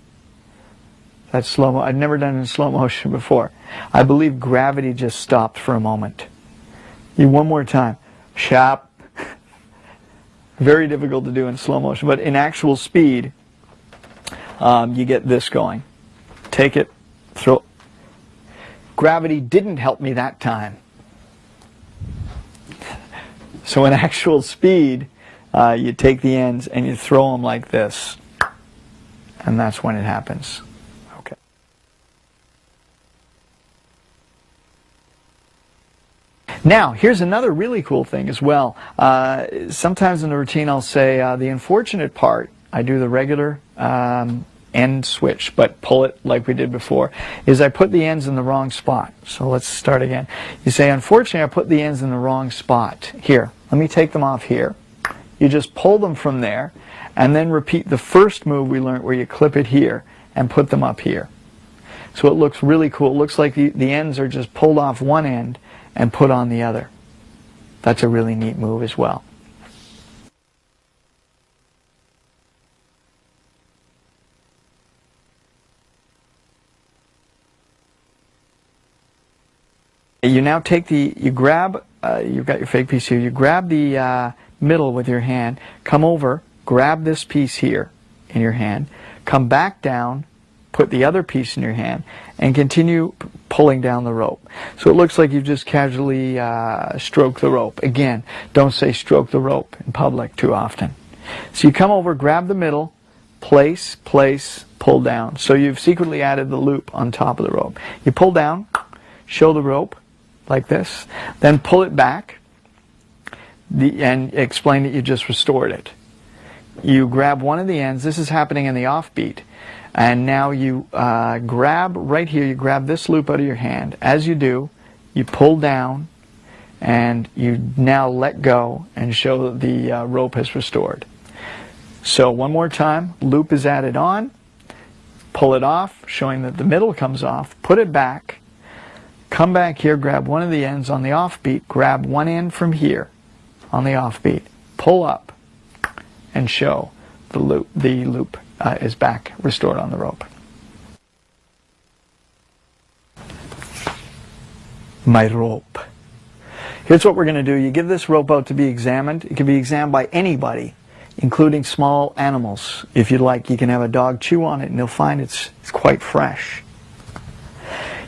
That's slow mo. I've never done it in slow motion before. I believe gravity just stopped for a moment. You one more time. Shop. Very difficult to do in slow motion, but in actual speed, um, you get this going. Take it, throw. Gravity didn't help me that time. So in actual speed, uh, you take the ends and you throw them like this. And that's when it happens. Now, here's another really cool thing as well. Uh, sometimes in the routine I'll say uh, the unfortunate part, I do the regular um, end switch, but pull it like we did before, is I put the ends in the wrong spot. So let's start again. You say, unfortunately, I put the ends in the wrong spot. Here, let me take them off here. You just pull them from there, and then repeat the first move we learned where you clip it here and put them up here. So it looks really cool. It looks like the, the ends are just pulled off one end and put on the other. That's a really neat move as well. You now take the, you grab, uh, you've got your fake piece here, you grab the uh, middle with your hand, come over, grab this piece here in your hand, come back down, put the other piece in your hand, and continue pulling down the rope. So it looks like you've just casually uh, stroked the rope. Again, don't say stroke the rope in public too often. So you come over, grab the middle, place, place, pull down. So you've secretly added the loop on top of the rope. You pull down, show the rope, like this, then pull it back the, and explain that you just restored it. You grab one of the ends, this is happening in the offbeat, and now you uh, grab right here, you grab this loop out of your hand. As you do, you pull down and you now let go and show that the uh, rope has restored. So one more time, loop is added on, pull it off, showing that the middle comes off, put it back, Come back here, grab one of the ends on the offbeat, grab one end from here on the offbeat, pull up, and show the loop, the loop uh, is back restored on the rope. My rope. Here's what we're going to do. You give this rope out to be examined. It can be examined by anybody, including small animals. If you'd like, you can have a dog chew on it and they'll find it's, it's quite fresh.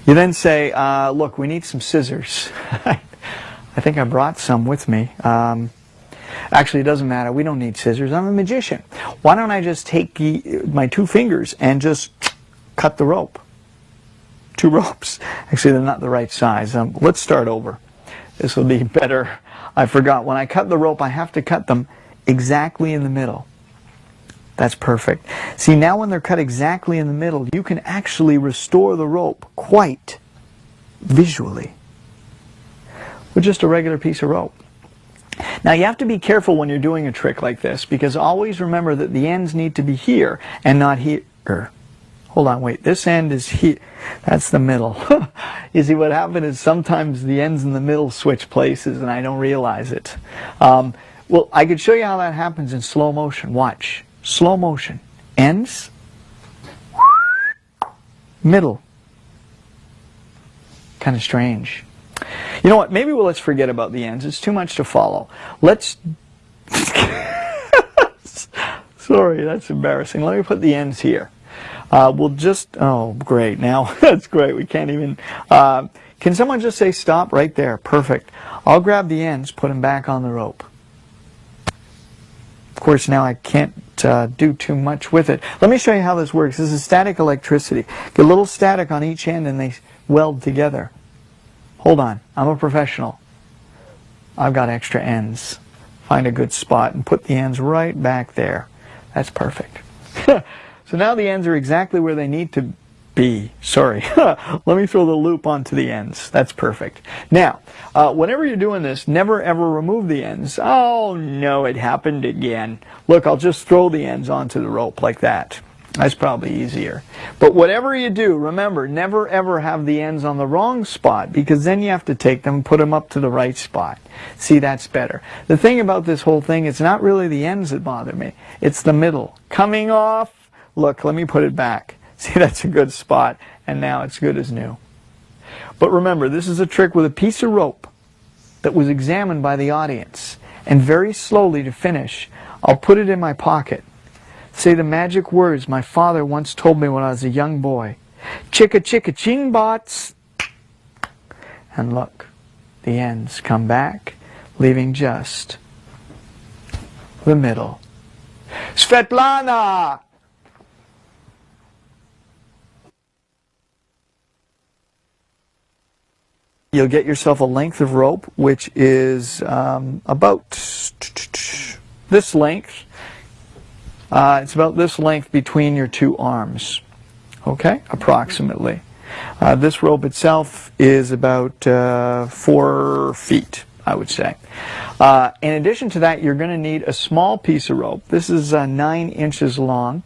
You then say, uh, look, we need some scissors. I think I brought some with me. Um, actually, it doesn't matter. We don't need scissors. I'm a magician. Why don't I just take my two fingers and just cut the rope? Two ropes. Actually, they're not the right size. Um, let's start over. This will be better. I forgot. When I cut the rope, I have to cut them exactly in the middle. That's perfect. See, now when they're cut exactly in the middle, you can actually restore the rope quite visually with just a regular piece of rope. Now you have to be careful when you're doing a trick like this because always remember that the ends need to be here and not here. Hold on, wait, this end is here. That's the middle. you see what happened is sometimes the ends in the middle switch places and I don't realize it. Um, well, I could show you how that happens in slow motion. Watch slow motion. Ends, middle. Kind of strange. You know what? Maybe we'll let's forget about the ends. It's too much to follow. Let's. Sorry, that's embarrassing. Let me put the ends here. Uh, we'll just. Oh, great. Now that's great. We can't even. Uh, can someone just say stop right there? Perfect. I'll grab the ends, put them back on the rope. Of course, now I can't uh, do too much with it. Let me show you how this works. This is static electricity. Get a little static on each end and they weld together. Hold on. I'm a professional. I've got extra ends. Find a good spot and put the ends right back there. That's perfect. so now the ends are exactly where they need to B. Sorry. Let me throw the loop onto the ends. That's perfect. Now, uh, whenever you're doing this, never ever remove the ends. Oh no, it happened again. Look, I'll just throw the ends onto the rope like that. That's probably easier. But whatever you do, remember, never ever have the ends on the wrong spot because then you have to take them and put them up to the right spot. See, that's better. The thing about this whole thing, it's not really the ends that bother me. It's the middle. Coming off. Look, let me put it back. See, that's a good spot, and now it's good as new. But remember, this is a trick with a piece of rope that was examined by the audience. And very slowly to finish, I'll put it in my pocket. Say the magic words my father once told me when I was a young boy. Chicka chicka ching bots. And look, the ends come back, leaving just the middle. Svetlana! You'll get yourself a length of rope, which is um, about this length. Uh, it's about this length between your two arms, okay, approximately. Uh, this rope itself is about uh, four feet, I would say. Uh, in addition to that, you're going to need a small piece of rope. This is uh, nine inches long.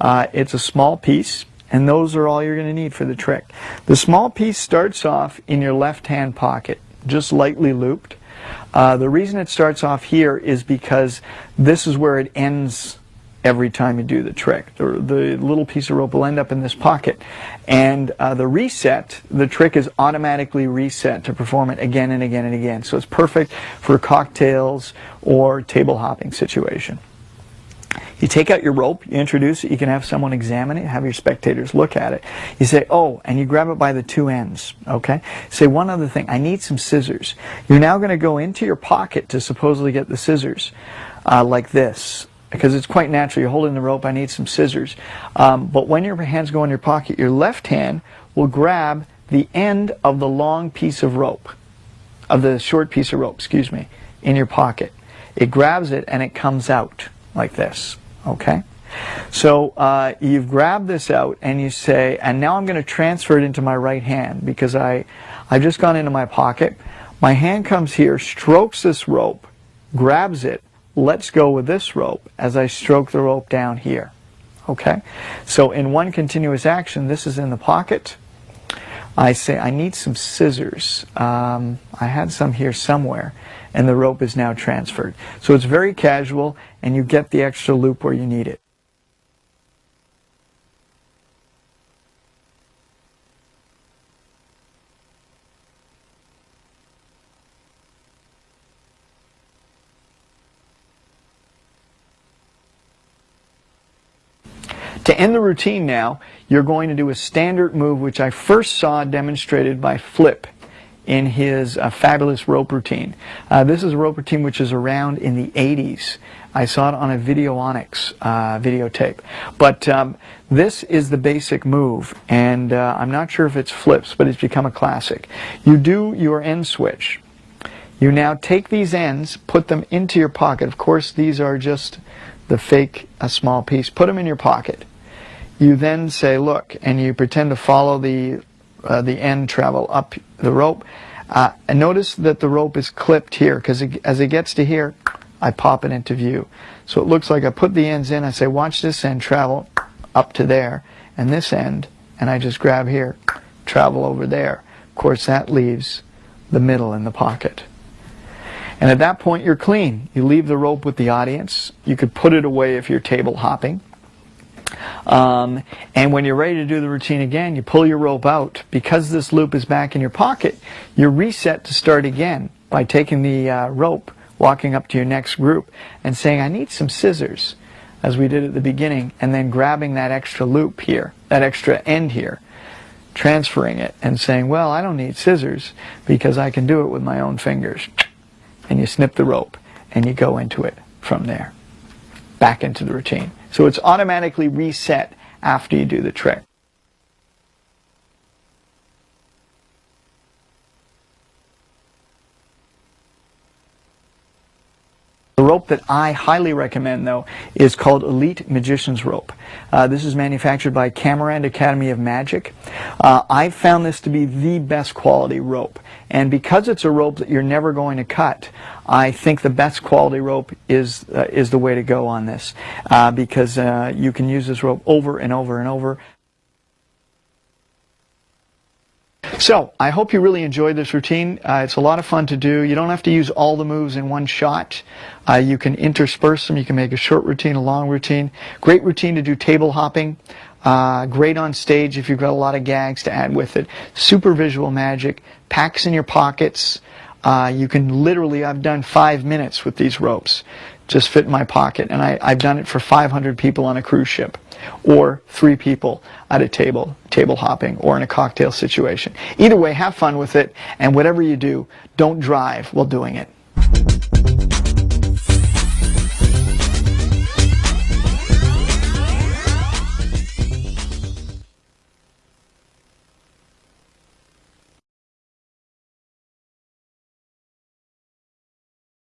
Uh, it's a small piece. And those are all you're going to need for the trick. The small piece starts off in your left hand pocket, just lightly looped. Uh, the reason it starts off here is because this is where it ends every time you do the trick. The, the little piece of rope will end up in this pocket. And uh, the reset, the trick is automatically reset to perform it again and again and again. So it's perfect for cocktails or table hopping situation. You take out your rope, you introduce it, you can have someone examine it, have your spectators look at it. You say, oh, and you grab it by the two ends, okay? Say one other thing, I need some scissors. You're now going to go into your pocket to supposedly get the scissors, uh, like this, because it's quite natural. You're holding the rope, I need some scissors. Um, but when your hands go in your pocket, your left hand will grab the end of the long piece of rope, of the short piece of rope, excuse me, in your pocket. It grabs it and it comes out like this. Okay? So uh, you've grabbed this out and you say, and now I'm going to transfer it into my right hand because I, I've just gone into my pocket. My hand comes here, strokes this rope, grabs it, Let's go with this rope as I stroke the rope down here. Okay? So in one continuous action, this is in the pocket. I say, I need some scissors. Um, I had some here somewhere and the rope is now transferred. So it's very casual and you get the extra loop where you need it. To end the routine now, you're going to do a standard move which I first saw demonstrated by Flip in his uh, fabulous rope routine. Uh, this is a rope routine which is around in the 80s. I saw it on a Videonics uh, videotape. But um, this is the basic move, and uh, I'm not sure if it's flips, but it's become a classic. You do your end switch. You now take these ends, put them into your pocket. Of course, these are just the fake a small piece. Put them in your pocket. You then say, look, and you pretend to follow the uh, the end travel up the rope. Uh, and notice that the rope is clipped here because as it gets to here, I pop it into view. So it looks like I put the ends in, I say watch this end travel up to there, and this end, and I just grab here, travel over there. Of course that leaves the middle in the pocket. And at that point you're clean. You leave the rope with the audience. You could put it away if you're table hopping. Um, and when you're ready to do the routine again, you pull your rope out. Because this loop is back in your pocket, you're reset to start again by taking the uh, rope, walking up to your next group, and saying, I need some scissors, as we did at the beginning, and then grabbing that extra loop here, that extra end here, transferring it, and saying, well, I don't need scissors because I can do it with my own fingers. And you snip the rope, and you go into it from there, back into the routine. So it's automatically reset after you do the trick. The rope that I highly recommend, though, is called Elite Magician's Rope. Uh, this is manufactured by Camirand Academy of Magic. Uh, I've found this to be the best quality rope. And because it's a rope that you're never going to cut, I think the best quality rope is, uh, is the way to go on this uh, because uh, you can use this rope over and over and over. So, I hope you really enjoyed this routine. Uh, it's a lot of fun to do. You don't have to use all the moves in one shot. Uh, you can intersperse them. You can make a short routine, a long routine. Great routine to do table hopping. Uh, great on stage if you've got a lot of gags to add with it. Super visual magic. Packs in your pockets. Uh, you can literally, I've done five minutes with these ropes. Just fit in my pocket. And I, I've done it for 500 people on a cruise ship or three people at a table, table hopping, or in a cocktail situation. Either way, have fun with it, and whatever you do, don't drive while doing it.